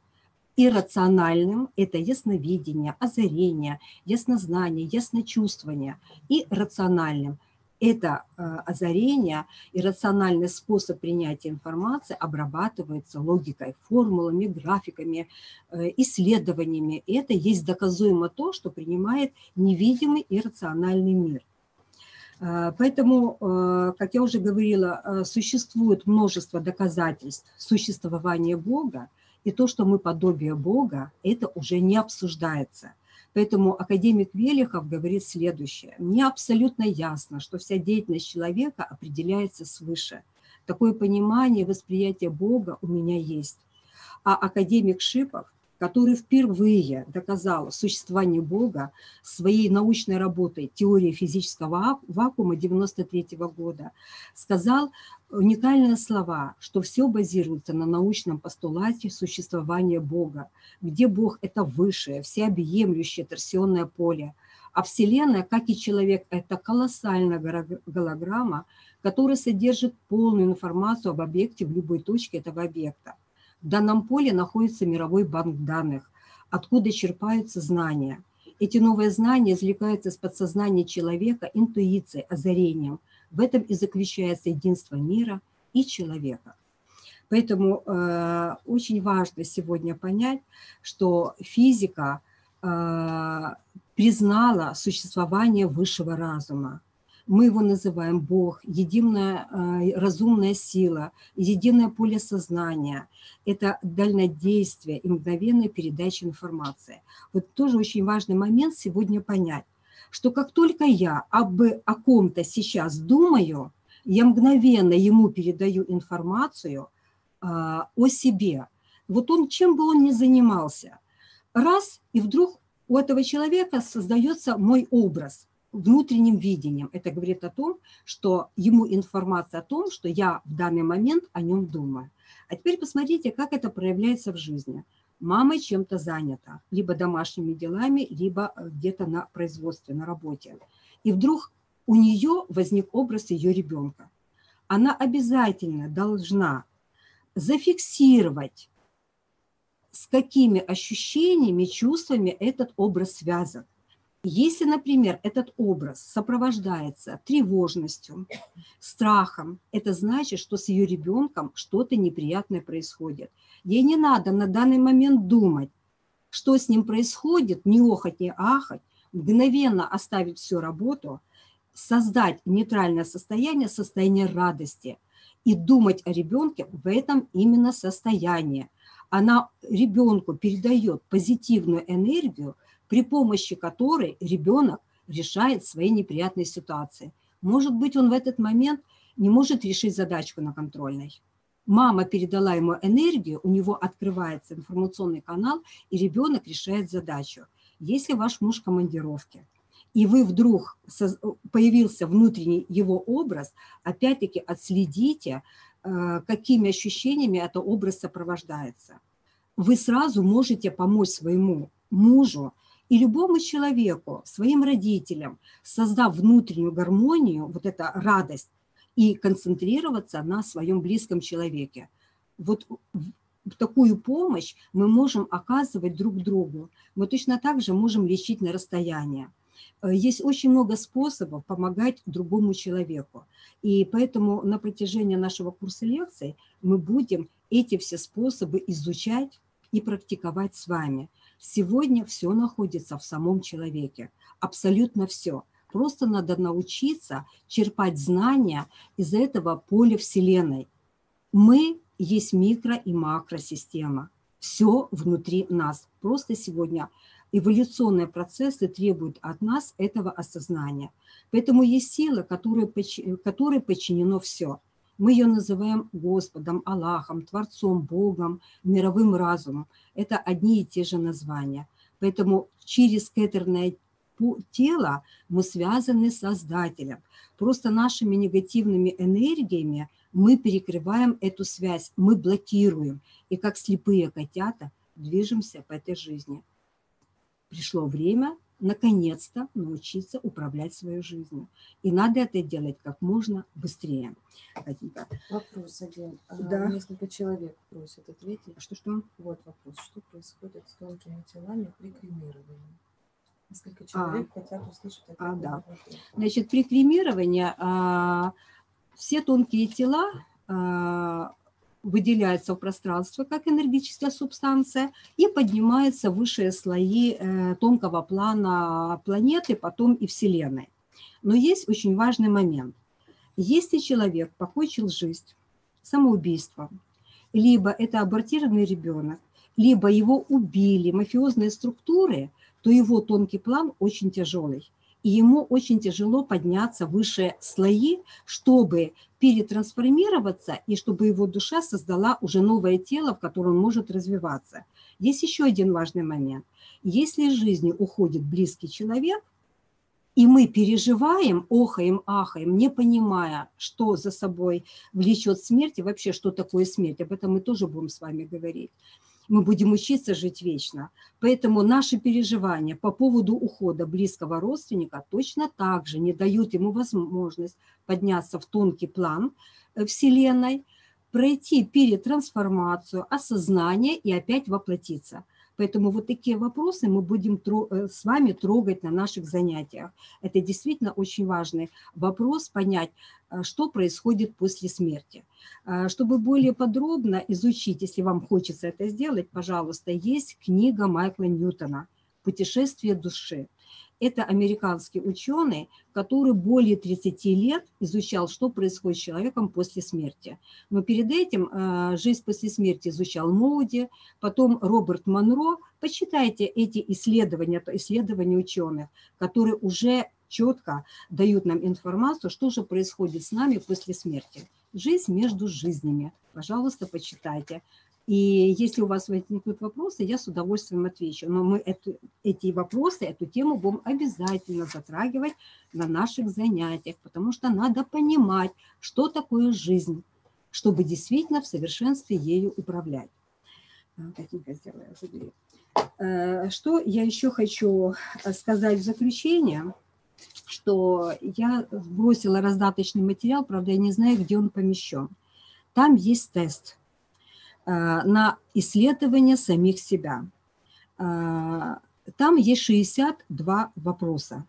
Иррациональным – это ясновидение, озарение, яснознание, ясночувствование. И рациональным – это э, озарение и рациональный способ принятия информации обрабатывается логикой, формулами, графиками, э, исследованиями. И это есть доказуемо то, что принимает невидимый и рациональный мир. Э, поэтому, как я уже говорила, существует множество доказательств существования Бога, и то, что мы подобие Бога, это уже не обсуждается. Поэтому академик Велихов говорит следующее. Мне абсолютно ясно, что вся деятельность человека определяется свыше. Такое понимание, восприятие Бога у меня есть. А академик Шипов – который впервые доказал существование Бога своей научной работой «Теория физического вакуума» 1993 года, сказал уникальные слова, что все базируется на научном постулате существования Бога, где Бог – это высшее, всеобъемлющее торсионное поле, а Вселенная, как и человек, это колоссальная голограмма, которая содержит полную информацию об объекте в любой точке этого объекта. В данном поле находится мировой банк данных, откуда черпаются знания. Эти новые знания извлекаются из подсознания человека интуицией, озарением. В этом и заключается единство мира и человека. Поэтому э, очень важно сегодня понять, что физика э, признала существование высшего разума. Мы его называем Бог, единая э, разумная сила, единое поле сознания. Это дальнодействие и мгновенная передача информации. Вот тоже очень важный момент сегодня понять, что как только я об, о ком-то сейчас думаю, я мгновенно ему передаю информацию э, о себе. Вот он, чем бы он ни занимался, раз, и вдруг у этого человека создается мой образ – внутренним видением. Это говорит о том, что ему информация о том, что я в данный момент о нем думаю. А теперь посмотрите, как это проявляется в жизни. Мама чем-то занята, либо домашними делами, либо э, где-то на производстве, на работе. И вдруг у нее возник образ ее ребенка. Она обязательно должна зафиксировать, с какими ощущениями, чувствами этот образ связан. Если, например, этот образ сопровождается тревожностью, страхом, это значит, что с ее ребенком что-то неприятное происходит. Ей не надо на данный момент думать, что с ним происходит, не охать, не ахать, мгновенно оставить всю работу, создать нейтральное состояние, состояние радости и думать о ребенке в этом именно состоянии. Она ребенку передает позитивную энергию, при помощи которой ребенок решает свои неприятные ситуации. Может быть, он в этот момент не может решить задачку на контрольной. Мама передала ему энергию, у него открывается информационный канал, и ребенок решает задачу. Если ваш муж в командировке, и вы вдруг появился внутренний его образ, опять-таки отследите, э, какими ощущениями этот образ сопровождается. Вы сразу можете помочь своему мужу и любому человеку, своим родителям, создав внутреннюю гармонию, вот эта радость, и концентрироваться на своем близком человеке. Вот такую помощь мы можем оказывать друг другу. Мы точно так же можем лечить на расстоянии. Э, есть очень много способов помогать другому человеку. И поэтому на протяжении нашего курса лекций мы будем эти все способы изучать и практиковать с вами. Сегодня все находится в самом человеке, абсолютно все. Просто надо научиться черпать знания из этого поля Вселенной. Мы есть микро- и макросистема. Все внутри нас. Просто сегодня эволюционные процессы требуют от нас этого осознания. Поэтому есть сила, которой, подчинено все. Мы ее называем Господом, Аллахом, Творцом, Богом, мировым разумом. Это одни и те же названия. Поэтому через кетерное тело мы связаны с Создателем. Просто нашими негативными энергиями мы перекрываем эту связь, мы блокируем. И как слепые котята движемся по этой жизни. Пришло время наконец-то научиться управлять своей жизнью. И надо это делать как можно быстрее. Вопрос один. А, да. Несколько человек просят ответить. Что-что? Вот вопрос. Что происходит с тонкими телами при кремировании? Несколько человек а, хотят услышать ответ а, да. Значит, при кремировании а, все тонкие тела а, выделяется в пространство как энергетическая субстанция и поднимается в высшие слои э, тонкого плана планеты, потом и Вселенной. Но есть очень важный момент. Если человек покончил жизнь самоубийством, либо это абортированный ребенок, либо его убили мафиозные структуры, то его тонкий план очень тяжелый и ему очень тяжело подняться выше слои, чтобы перетрансформироваться и чтобы его душа создала уже новое тело, в котором он может развиваться. Есть еще один важный момент. Если из жизни уходит близкий человек, и мы переживаем, охаем, ахаем, не понимая, что за собой влечет смерть и вообще, что такое смерть. Об этом мы тоже будем с вами говорить мы будем учиться жить вечно. Поэтому наши переживания по поводу ухода близкого родственника точно так же не дают ему возможность подняться в тонкий план э, Вселенной, пройти перетрансформацию, осознание и опять воплотиться – Поэтому вот такие вопросы мы будем э, с вами трогать на наших занятиях. Это действительно очень важный вопрос, понять, э, что происходит после смерти. Э, чтобы более подробно изучить, если вам хочется это сделать, пожалуйста, есть книга Майкла Ньютона «Путешествие души». Это американский ученый, который более 30 лет изучал, что происходит с человеком после смерти. Но перед этим э, жизнь после смерти изучал Моуди, потом Роберт Монро. Почитайте эти исследования, исследования ученых, которые уже четко дают нам информацию, что же происходит с нами после смерти. Жизнь между жизнями. Пожалуйста, почитайте. И если у вас возникнут вопросы, я с удовольствием отвечу. Но мы эту, эти вопросы, эту тему будем обязательно затрагивать на наших занятиях, потому что надо понимать, что такое жизнь, чтобы действительно в совершенстве ею управлять. А. Э, Что я еще хочу э, сказать в заключение, что я бросила раздаточный материал, правда, я не знаю, где он помещен. Там есть тест на исследование самих себя. Э, Там есть 62 вопроса.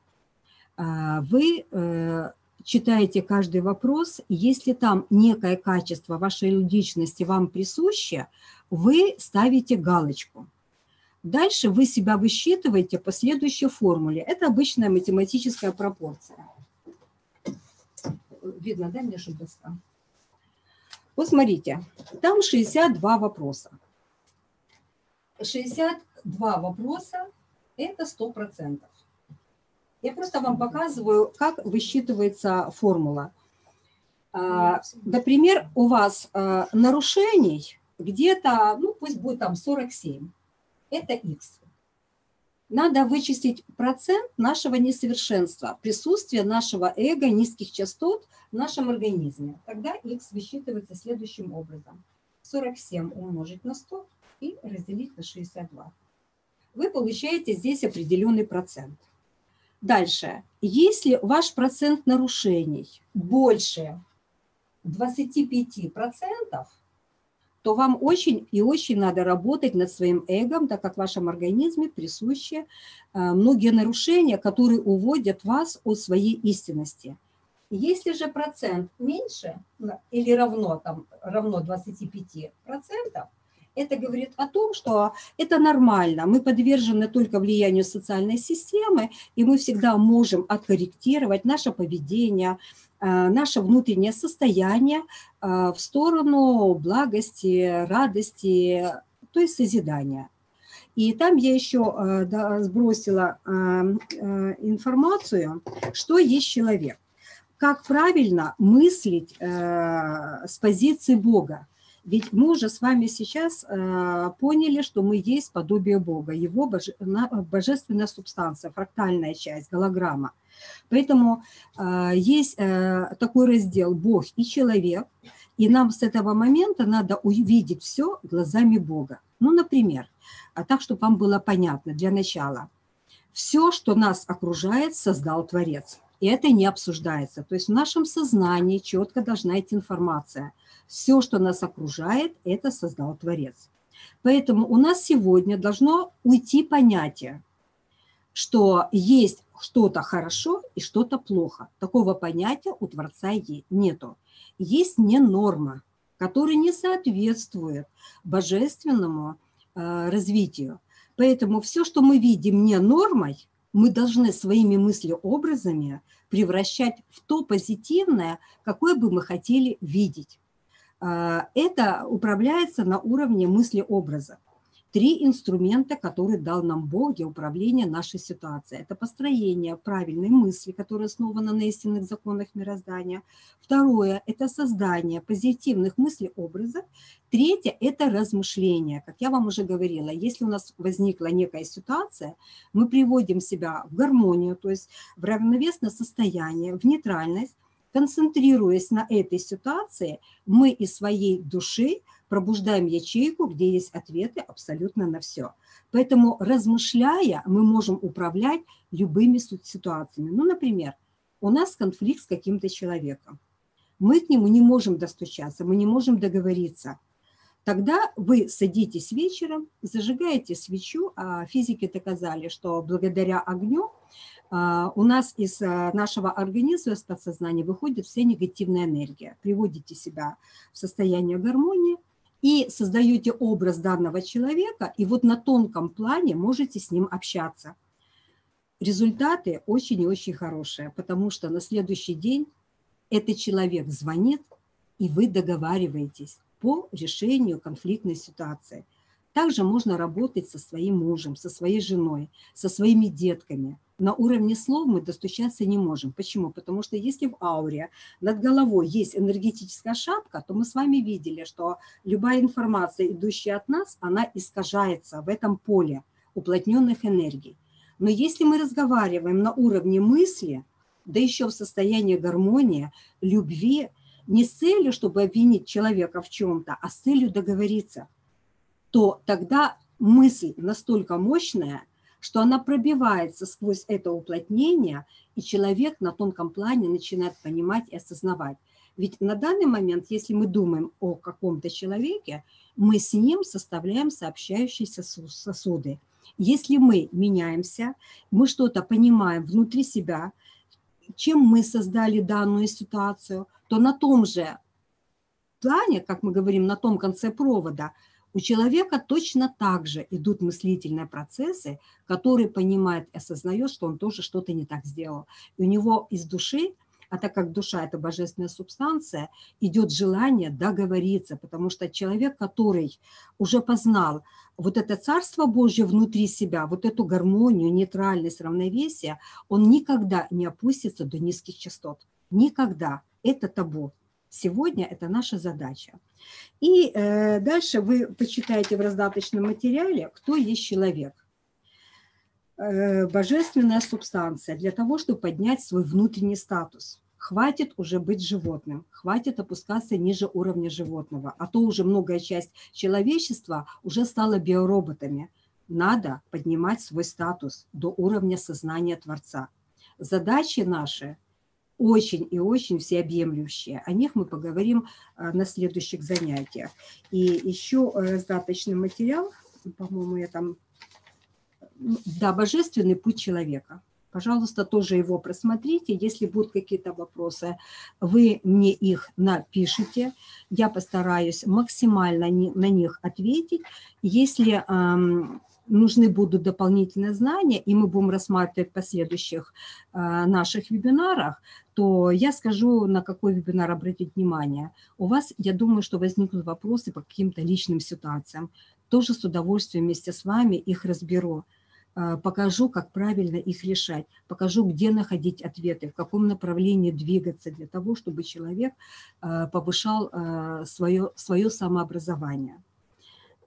Э, Вы э, читаете каждый вопрос, если там некое качество вашей личности вам присуще, вы ставите галочку. Дальше вы себя высчитываете по следующей формуле. Это обычная математическая пропорция. Видно, да, мне доска? Вот смотрите, там 62 вопроса. 62 вопроса – это 100%. Я просто вам показываю, как высчитывается формула. А, Например, у вас а, нарушений где-то, ну пусть будет там 47. Это x. Надо вычислить процент нашего несовершенства, присутствия нашего эго, низких частот в нашем организме. Тогда x высчитывается следующим образом. 47 умножить на 100 и разделить на 62. Вы получаете здесь определенный процент. Дальше. Если ваш процент нарушений больше 25%, то вам очень и очень надо работать над своим эго, так как в вашем организме присущи э, многие нарушения, которые уводят вас от своей истинности. Если же процент меньше или равно, там, равно 25%, это говорит о том, что это нормально. Мы подвержены только влиянию социальной системы, и мы всегда можем откорректировать наше поведение, наше внутреннее состояние э, в сторону благости, радости, то есть созидания. И там я еще э, сбросила информацию, что есть человек. Как правильно мыслить с позиции Бога. Ведь мы уже с вами сейчас э, поняли, что мы есть подобие Бога, его боже, на, божественная субстанция, фрактальная часть, голограмма. Поэтому э, есть э, такой раздел «Бог и человек», и нам с этого момента надо увидеть все глазами Бога. Ну, например, а так, чтобы вам было понятно для начала. Все, что нас окружает, создал Творец. И это не обсуждается. То есть в нашем сознании четко должна идти информация – все, что нас окружает, это создал Творец. Поэтому у нас сегодня должно уйти понятие, что есть что-то хорошо и что-то плохо. Такого понятия у Творца нету. Есть не норма, которая не соответствует божественному э, развитию. Поэтому все, что мы видим не нормой, мы должны своими мыслеобразами превращать в то позитивное, какое бы мы хотели видеть. А, это управляется на уровне мысли-образа. Три инструмента, которые дал нам Бог для управления нашей ситуацией. Это построение правильной мысли, которая основана на истинных законах мироздания. Второе – это создание позитивных мыслей-образов. Третье – это размышление. Как я вам уже говорила, если у нас возникла некая ситуация, мы приводим себя в гармонию, то есть в равновесное состояние, в нейтральность, Концентрируясь на этой ситуации, мы из своей души пробуждаем ячейку, где есть ответы абсолютно на все. Поэтому, размышляя, мы можем управлять любыми ситуациями. Ну, например, у нас конфликт с каким-то человеком. Мы к нему не можем достучаться, мы не можем договориться. Тогда вы садитесь вечером, зажигаете свечу, а физики доказали, что благодаря огню а, у нас из а, нашего организма, из подсознания выходит вся негативная энергия. Приводите себя в состояние гармонии и создаете образ данного человека, и вот на тонком плане можете с ним общаться. Результаты очень и очень хорошие, потому что на следующий день этот человек звонит, и вы договариваетесь по решению конфликтной ситуации. Также можно работать со своим мужем, со своей женой, со своими детками – на уровне слов мы достучаться не можем. Почему? Потому что если в ауре над головой есть энергетическая шапка, то мы с вами видели, что любая информация, идущая от нас, она искажается в этом поле уплотненных энергий. Но если мы разговариваем на уровне мысли, да еще в состоянии гармонии, любви, не с целью, чтобы обвинить человека в чем-то, а с целью договориться. То тогда мысль настолько мощная, что она пробивается сквозь это уплотнение, и человек на тонком плане начинает понимать и осознавать. Ведь на данный момент, если мы думаем о каком-то человеке, мы с ним составляем сообщающиеся сосуды. Если мы меняемся, мы что-то понимаем внутри себя, чем мы создали данную ситуацию, то на том же плане, как мы говорим, на том конце провода, у человека точно так же идут мыслительные процессы, которые понимает и осознает, что он тоже что-то не так сделал. И у него из души а так как душа – это божественная субстанция, идет желание договориться, потому что человек, который уже познал вот это Царство Божье внутри себя, вот эту гармонию, нейтральность, равновесие, он никогда не опустится до низких частот. Никогда. Это табу. Сегодня это наша задача. И э, дальше вы почитаете в раздаточном материале, кто есть человек. Э, божественная субстанция для того, чтобы поднять свой внутренний статус. Хватит уже быть животным, хватит опускаться ниже уровня животного, а то уже многая часть человечества уже стала биороботами. Надо поднимать свой статус до уровня сознания Творца. Задачи наши очень и очень всеобъемлющие. О них мы поговорим э, на следующих занятиях. И еще раздаточный материал, по-моему, я там да, божественный путь человека. Пожалуйста, тоже его просмотрите. Если будут какие-то вопросы, вы мне их напишите. Я постараюсь максимально на них ответить. Если эм, нужны будут дополнительные знания, и мы будем рассматривать в последующих э, наших вебинарах, то я скажу, на какой вебинар обратить внимание. У вас, я думаю, что возникнут вопросы по каким-то личным ситуациям. Тоже с удовольствием вместе с вами их разберу. А, покажу, как правильно их решать, покажу, где находить ответы, в каком направлении двигаться для того, чтобы человек а, повышал свое, свое самообразование.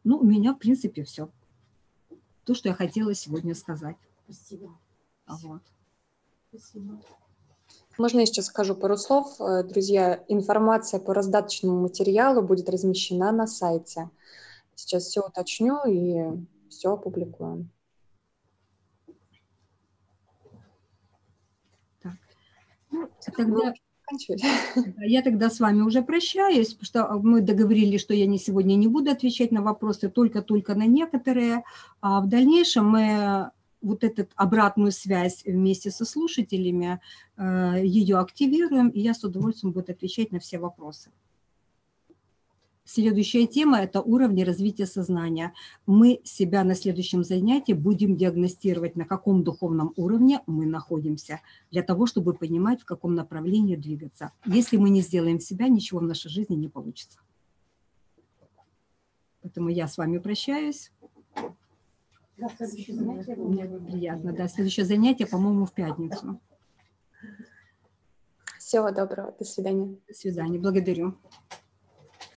Ну, у меня, в принципе, все. То, что я хотела сегодня сказать. Спасибо. Вот. Спасибо. Можно я сейчас скажу пару слов? Э, друзья, информация по раздаточному материалу будет размещена на сайте. Сейчас все уточню и все опубликуем. Ну, тогда... Я тогда с вами уже прощаюсь, потому что мы договорились, что я не сегодня не буду отвечать на вопросы, только-только на некоторые. А в дальнейшем мы вот эту обратную связь вместе со слушателями, э, ее активируем, и я с удовольствием буду отвечать на все вопросы. Следующая тема – это уровни развития сознания. Мы себя на следующем занятии будем диагностировать, на каком духовном уровне мы находимся, для того, чтобы понимать, в каком направлении двигаться. Если мы не сделаем себя, ничего в нашей жизни не получится. Поэтому я с вами прощаюсь. Да, следующее занятие Мне приятно. Да, следующее занятие, по-моему, в пятницу. Всего доброго. До свидания. До свидания. Благодарю.